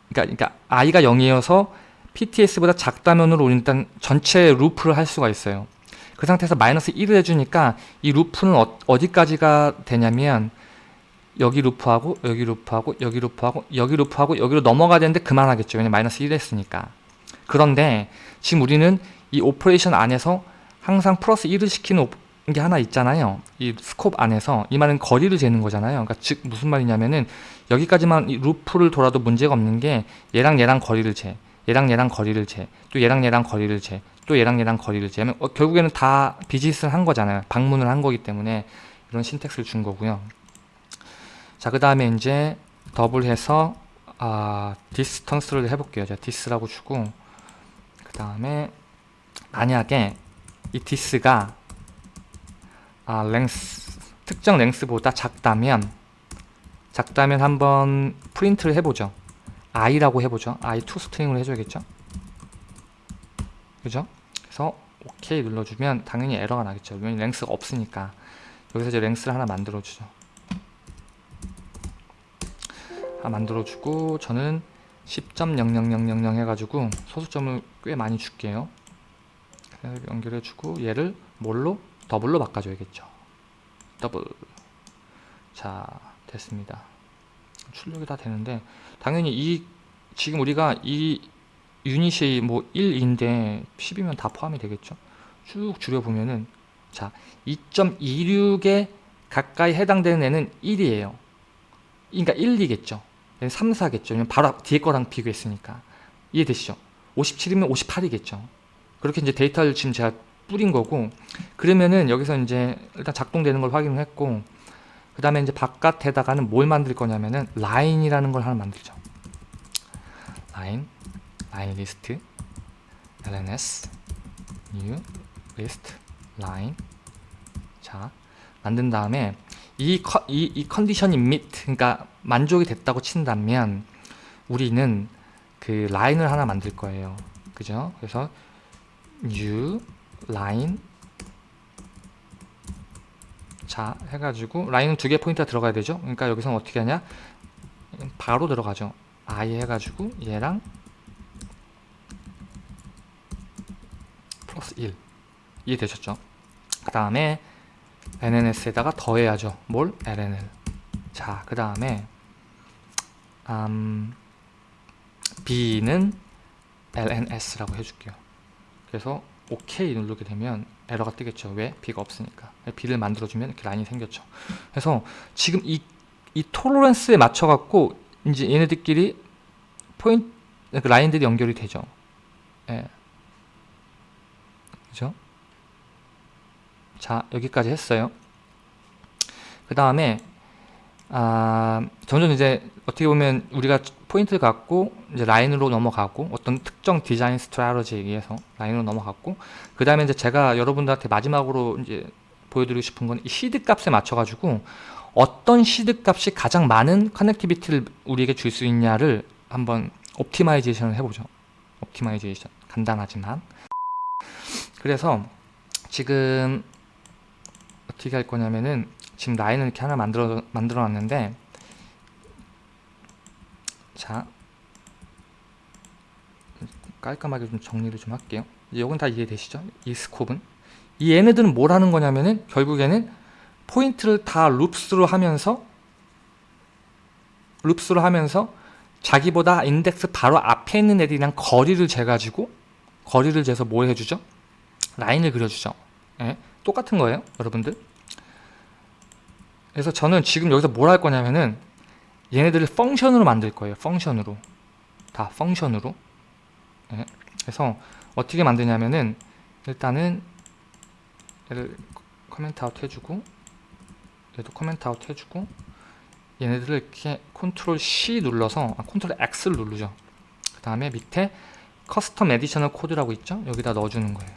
그러니까, 그러니까 i가 0이어서 pts보다 작다면으로 일단 전체 루프를 할 수가 있어요. 그 상태에서 마이너스 1을 해주니까 이 루프는 어, 디까지가 되냐면 여기 루프하고 여기 루프하고 여기 루프하고 여기 루프하고 여기로 넘어가야 되는데 그만하겠죠. 왜냐면 마이너스 1 했으니까. 그런데 지금 우리는 이 operation 안에서 항상 플러스 1을 시키는 오- 게 하나 있잖아요. 이 scope 안에서 이 말은 거리를 재는 거잖아요. 그러니까 즉 무슨 말이냐면은 여기까지만 이 루프를 돌아도 문제가 없는 게 얘랑 얘랑 거리를 재. 얘랑 얘랑 거리를 재. 또 얘랑 얘랑 거리를 재. 또 얘랑 얘랑 거리를 재면 어, 결국에는 다 visit을 한 거잖아요. 방문을 한 거기 때문에 이런 syntax를 준 거고요. 자, 그 다음에 이제 더블해서 아, distance를 해볼게요. 제가 dis라고 주고 그 다음에 만약에 이 dis가 아, length 특정 length보다 작다면 작다면 한번 프린트를 해보죠. i라고 해보죠. i to string으로 해줘야겠죠. 그죠? 그래서 OK 눌러주면 당연히 에러가 나겠죠. 왜냐면 length가 없으니까 여기서 이제 length를 하나 만들어주죠. 하나 만들어주고 저는 10.00000 해가지고 소수점을 꽤 많이 줄게요. 연결해주고 얘를 뭘로? 더블로 바꿔줘야겠죠. 더블. 자, 됐습니다. 출력이 다 되는데 당연히 이 지금 우리가 이 유닛이 뭐 1인데 10이면 다 포함이 되겠죠. 쭉 줄여보면은 자 2.26에 가까이 해당되는 애는 1이에요. 그러니까 1, 2겠죠. 3, 4겠죠. 왜냐면 바로 앞- 뒤에 거랑 비교했으니까. 이해되시죠? 57이면 58이겠죠. 그렇게 이제 데이터를 지금 제가 뿌린 거고 그러면은 여기서 이제 일단 작동되는 걸 확인을 했고 그 다음에 이제 바깥에다가는 뭘 만들 거냐면은 라인이라는 걸 하나 만들죠. 라인, 라인 리스트, lns, new, list, line. 자, 만든 다음에 이, 커, 이, 이 컨디션이 meet, 그러니까 만족이 됐다고 친다면 우리는 그 라인을 하나 만들 거예요. 그죠? 그래서 new, line, 자 해가지고 라인은 두개 포인트가 들어가야 되죠? 그러니까 여기서는 어떻게 하냐? 바로 들어가죠. i 해가지고 얘랑 플러스 1 이해되셨죠? 그 다음에 nns에다가 더해야죠. 뭘? lnl 자그 다음에 음, b는 lns라고 해줄게요. 그래서 OK 누르게 되면 에러가 뜨겠죠. 왜? B가 없으니까. B를 만들어주면 이렇게 라인이 생겼죠. 그래서 지금 이, 이 톨러런스에 맞춰갖고 이제 얘네들끼리 포인트, 그 라인들이 연결이 되죠. 예. 그죠? 자, 여기까지 했어요. 그 다음에, 아, 점점 이제 어떻게 보면 우리가 포인트를 갖고 이제 라인으로 넘어가고 어떤 특정 디자인 strategy에 의해서 라인으로 넘어갔고 그 다음에 이제 제가 여러분들한테 마지막으로 이제 보여드리고 싶은 건 이 시드 값에 맞춰가지고 어떤 시드 값이 가장 많은 connectivity를 우리에게 줄 수 있냐를 한번 optimization을 해보죠. optimization 간단하지만 그래서 지금 어떻게 할 거냐면은 지금 라인을 이렇게 하나 만들어 만들어 놨는데 자 깔끔하게 좀 정리를 좀 할게요. 이건 다 이해되시죠? 이 스콥은 이 얘네들은 뭘 하는 거냐면은 결국에는 포인트를 다 룹스로 하면서 룹스로 하면서 자기보다 인덱스 바로 앞에 있는 애들이랑 거리를 재가지고 거리를 재서 뭘 해주죠? 라인을 그려주죠. 예, 똑같은 거예요 여러분들. 그래서 저는 지금 여기서 뭘 할 거냐면은 얘네들을 function으로 만들 거예요. function으로. 다 function으로. 예. 그래서 어떻게 만드냐면은 일단은 얘를 comment out 해주고 얘도 comment out 해주고 얘네들을 이렇게 컨트롤 C 눌러서 아, 컨트롤 X를 누르죠. 그 다음에 밑에 custom additional code라고 있죠? 여기다 넣어주는 거예요.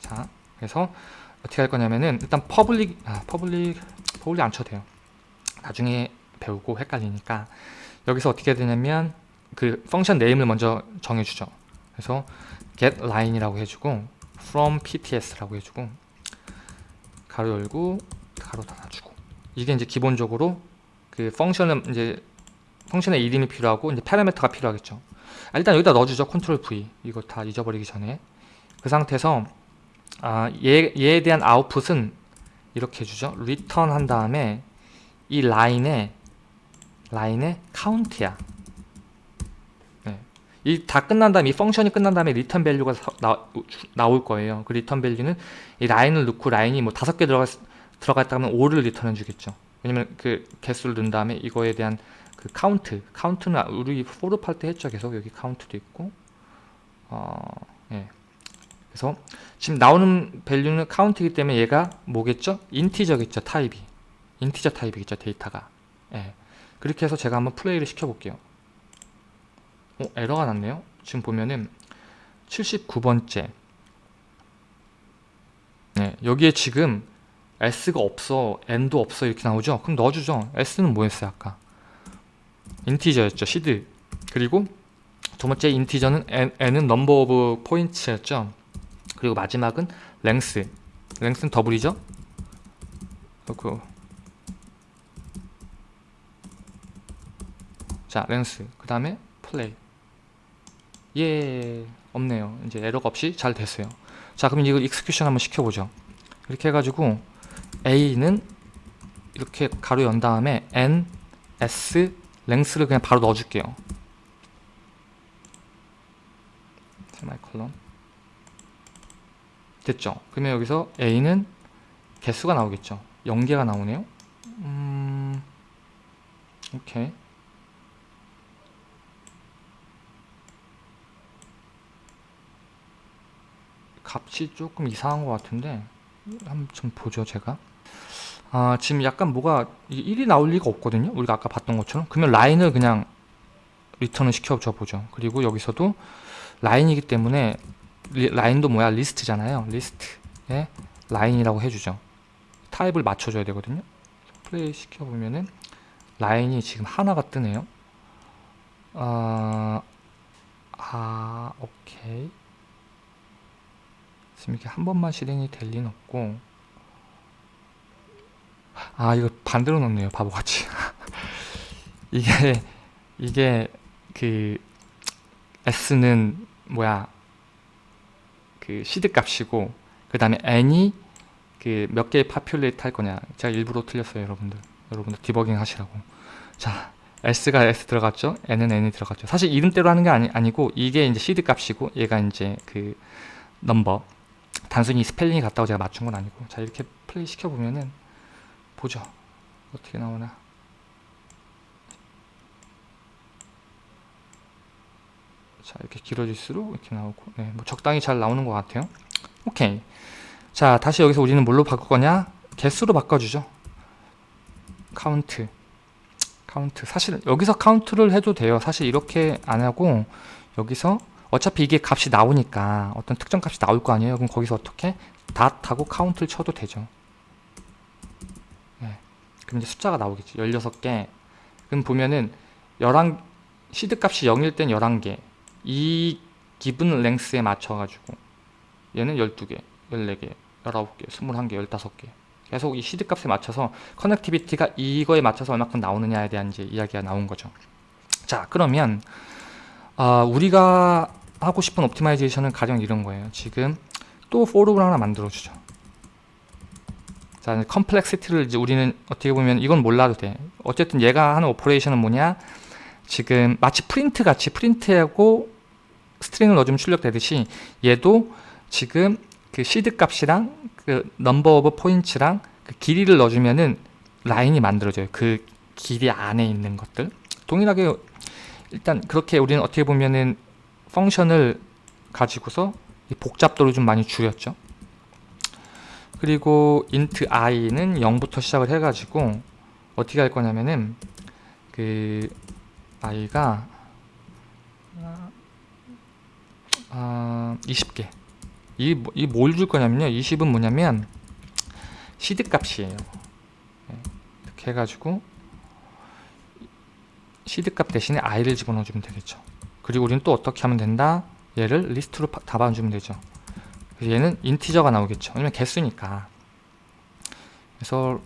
자, 그래서 어떻게 할 거냐면은 일단 public 아 public public 안 쳐도 돼요. 나중에 배우고 헷갈리니까 여기서 어떻게 되냐면 그 function name을 먼저 정해주죠. 그래서 get line이라고 해주고 from pts라고 해주고 가로 열고 가로 닫아주고 이게 이제 기본적으로 그 function은 이제 function의 이름이 필요하고 이제 파라미터가 필요하겠죠. 아, 일단 여기다 넣어주죠. 컨트롤 V 이거 다 잊어버리기 전에 그 상태에서 아, 얘, 얘에 대한 아웃풋은 이렇게 해주죠. return 한 다음에 이 라인에 라인에 카운트야. 네. 이다 끝난 다음에 이 function이 끝난 다음에 return value가 나, 나올 거예요. 그 return value는 이 라인을 넣고 라인이 뭐 다섯 개 들어가 들어갔다면 5를 리턴해 주겠죠. 왜냐면 그 개수를 넣은 다음에 이거에 대한 그 카운트 카운트는 우리 for 할때 했죠. 계속 여기 카운트도 있고 어, 예. 그래서 지금 나오는 value는 카운트이기 때문에 얘가 뭐겠죠? integer겠죠. 타입이 integer 타입이겠죠. 데이터가 예. 그렇게 해서 제가 한번 플레이를 시켜볼게요. 어, 에러가 났네요. 지금 보면은 79번째 네, 여기에 지금 S가 없어, N도 없어 이렇게 나오죠? 그럼 넣어주죠. S는 뭐였어요 아까? integer였죠. seed 그리고 두 번째 integer는 N, N은 number of point였죠. 그리고 마지막은 length length는 더블이죠. 그리고 자 length. 그 다음에 플레이. 예 없네요. 이제 에러가 없이 잘 됐어요. 자 그럼 이거 execution 한번 시켜보죠. 이렇게 해가지고 A는 이렇게 가로 연 다음에 N, S, length를 그냥 바로 넣어줄게요. 세마이콜론 됐죠? 그러면 여기서 A는 개수가 나오겠죠? 0개가 나오네요. 음... 오케이 값이 조금 이상한 것 같은데 한번 좀 보죠 제가. 아 지금 약간 뭐가 1이 나올 리가 없거든요 우리가 아까 봤던 것처럼. 그러면 라인을 그냥 리턴을 시켜줘 보죠. 그리고 여기서도 라인이기 때문에 리, 라인도 뭐야? 리스트잖아요 리스트에 라인이라고 해주죠. 타입을 맞춰줘야 되거든요. 플레이 시켜보면은 라인이 지금 하나가 뜨네요. 아, 아 오케이 지금 이렇게 한 번만 실행이 될 리는 없고. 아 이거 반대로 넣네요 바보같이. [laughs] 이게 이게 그 s는 뭐야? 그 시드 값이고 그 다음에 n이 그 몇 개의 populate 할 거냐. 제가 일부러 틀렸어요 여러분들. 여러분들 디버깅 하시라고. 자 s가 s 들어갔죠? N은 n이 들어갔죠? 사실 이름대로 하는 게 아니, 아니고 이게 이제 시드 값이고 얘가 이제 그 number 단순히 스펠링이 같다고 제가 맞춘 건 아니고 자 이렇게 플레이 시켜보면은 보죠. 어떻게 나오나. 자 이렇게 길어질수록 이렇게 나오고. 네, 뭐 적당히 잘 나오는 것 같아요. 오케이. 자 다시 여기서 우리는 뭘로 바꿀 거냐? 개수로 바꿔주죠. 카운트. 카운트. 사실 여기서 카운트를 해도 돼요. 사실 이렇게 안 하고 여기서 어차피 이게 값이 나오니까 어떤 특정 값이 나올 거 아니에요? 그럼 거기서 어떻게? dot하고 카운트를 쳐도 되죠. 네. 그럼 이제 숫자가 나오겠지. 16개. 그럼 보면은 11 시드 값이 0일 땐 11개. 이 기본 length에 맞춰 가지고 얘는 12개 14개 19개 21개 15개. 계속 이 시드 값에 맞춰서 connectivity가 이거에 맞춰서 얼마큼 나오느냐에 대한 이제 이야기가 나온 거죠. 자 그러면 어, 우리가 하고 싶은 optimization은 가령 이런 거예요. 지금 또 for를 하나 만들어주죠. 자, complexity를 이제 우리는 어떻게 보면 이건 몰라도 돼. 어쨌든 얘가 하는 operation은 뭐냐? 지금 마치 프린트 같이 프린트하고 string을 넣어주면 출력되듯이 얘도 지금 그 시드 값이랑 그 number of point랑 그 길이를 넣어주면은 라인이 만들어져요. 그 길이 안에 있는 것들. 동일하게 일단 그렇게 우리는 어떻게 보면은 function을 가지고서 복잡도를 좀 많이 줄였죠. 그리고 int i는 0부터 시작을 해가지고 어떻게 할 거냐면은 그 i가 아, 20개. 이 뭘 줄 거냐면요. 20은 뭐냐면 시드 값이에요. 네, 이렇게 해가지고 시드 값 대신에 i를 집어넣어 주면 되겠죠 그리고 우리는 또 어떻게 하면 된다? 얘를 리스트로 답안주면 되죠. 그래서 얘는 인티저가 나오겠죠. 왜냐면 개수니까. 그래서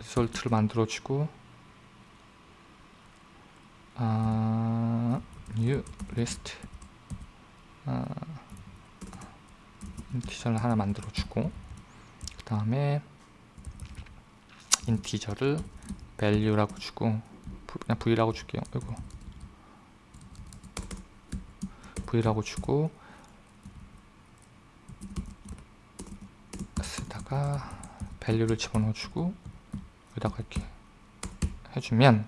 리솔트를 만들어주고 아, new list 아, 인티저를 하나 만들어 주고 그 다음에 인티저를 value라고 주고 부- 그냥 v라고 줄게요 이거 v라고 주고 쓰다가 value를 집어넣어 주고 여기다가 이렇게 해주면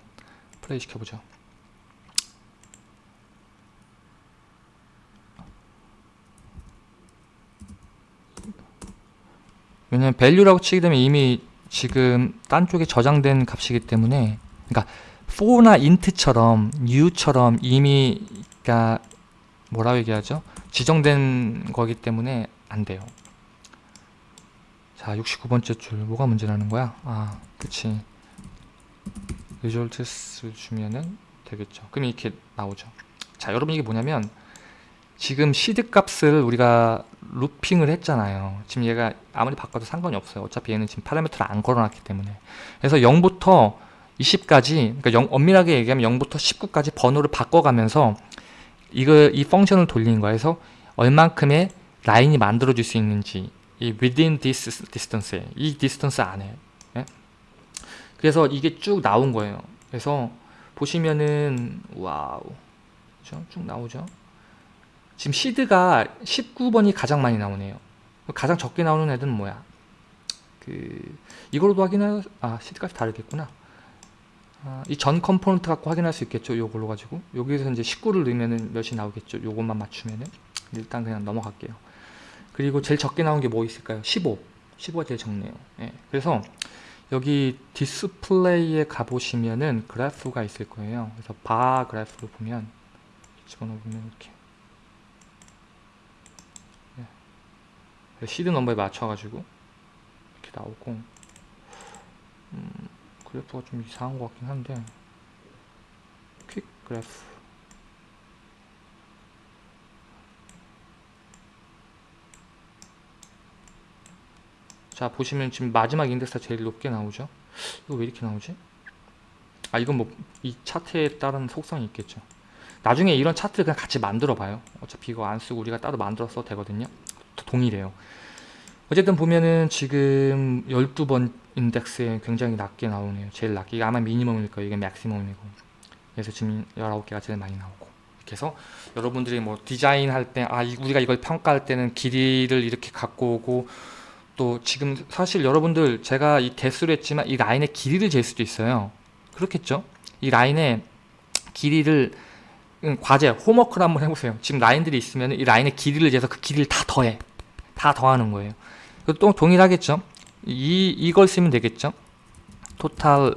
플레이 시켜보죠. 왜냐면 value라고 치게 되면 이미 지금 딴 쪽에 저장된 값이기 때문에 그러니까 for나 int처럼 new처럼 이미 그러니까 뭐라고 얘기하죠? 지정된 거기 때문에 안 돼요. 자, 69번째 줄 뭐가 문제라는 거야? 아, 그치. results 주면은 되겠죠. 그럼 이렇게 나오죠. 자, 여러분 이게 뭐냐면 지금 시드 값을 우리가 루핑을 했잖아요. 지금 얘가 아무리 바꿔도 상관이 없어요. 어차피 얘는 지금 파라미터를 안 걸어놨기 때문에. 그래서 0부터 20까지, 그러니까 0, 엄밀하게 얘기하면 0부터 19까지 번호를 바꿔가면서 이거 이 펑션을 돌리는. 그래서 얼만큼의 라인이 만들어질 수 있는지 이 within this distance 이 distance 안에 예? 그래서 이게 쭉 나온 거예요. 그래서 보시면은 wow 그죠? 쭉 나오죠. 지금 seed가 19번이 가장 많이 나오네요. 가장 적게 나오는 애들은 뭐야? 그 이걸로도 확인할 아 seed값이 다르겠구나. 아, 이전 component 갖고 확인할 수 있겠죠. 요걸로 가지고 여기서 이제 19를 넣으면은 몇이 나오겠죠. 요것만 맞추면은 일단 그냥 넘어갈게요. 그리고 제일 적게 나온 게 뭐 있을까요? 15. 15가 제일 적네요. 예. 그래서 여기 디스플레이에 가보시면은 그래프가 있을 거예요. 그래서 bar graph를 보면 집어넣으면 이렇게 예. seed number에 맞춰가지고 이렇게 나오고 음, 그래프가 좀 이상한 것 같긴 한데. quick graph. 자 보시면 지금 마지막 인덱스가 제일 높게 나오죠? 이거 왜 이렇게 나오지? 아 이건 뭐 이 차트에 따른 속성이 있겠죠. 나중에 이런 차트를 그냥 같이 만들어 봐요. 어차피 이거 안 쓰고 우리가 따로 만들어 써도 되거든요. 동일해요 어쨌든 보면은 지금 12번 인덱스에 굉장히 낮게 나오네요. 제일 낮게. 이게 아마 미니멈일 거예요. 이게 맥시멈이고. 그래서 지금 19개가 제일 많이 나오고. 이렇게 해서 여러분들이 뭐 디자인 할 때 아 우리가 이걸 평가할 때는 길이를 이렇게 갖고 오고 또 지금 사실 여러분들 제가 이 개수를 했지만 이 라인의 길이를 잴 수도 있어요. 그렇겠죠? 이 라인의 길이를 음, 과제 homework를 한번 해보세요. 지금 라인들이 있으면 이 라인의 길이를 재서 그 길이를 다 더해. 다 더하는 거예요. 그 또 동일하겠죠? 이, 이걸 쓰면 되겠죠? total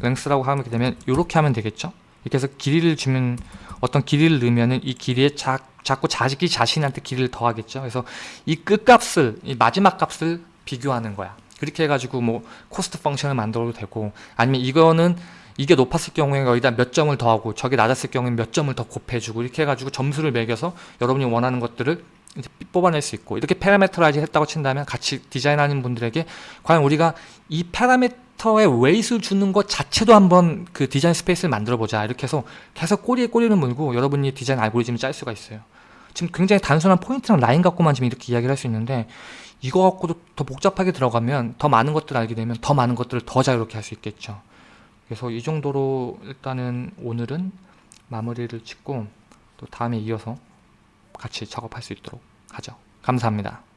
length라고 하게 되면 이렇게 하면 되겠죠? 이렇게 해서 길이를 주면 어떤 길이를 넣으면은 이 길이에 자, 자꾸 자기 자신한테 길이를 더하겠죠? 그래서 이 끝값을 이 마지막 값을 비교하는 거야. 그렇게 해가지고 뭐 cost function을 만들어도 되고 아니면 이거는 이게 높았을 경우에 여기다 몇 점을 더하고 저게 낮았을 경우에 몇 점을 더 곱해주고 이렇게 해가지고 점수를 매겨서 여러분이 원하는 것들을 뽑아낼 수 있고 이렇게 parameterize 했다고 친다면 같이 디자인하는 분들에게 과연 우리가 이 parameter의 weight를 주는 것 자체도 한번 그 design space를 만들어 보자. 이렇게 해서 계속 꼬리에 꼬리를 물고 여러분이 디자인 알고리즘을 짤 수가 있어요. 지금 굉장히 단순한 포인트랑 라인 갖고만 지금 이렇게 이야기를 할 수 있는데 이거 갖고도 더 복잡하게 들어가면 더 많은 것들을 알게 되면 더 많은 것들을 더 자유롭게 할 수 있겠죠. 그래서 이 정도로 일단은 오늘은 마무리를 짓고 또 다음에 이어서 같이 작업할 수 있도록 하죠. 감사합니다.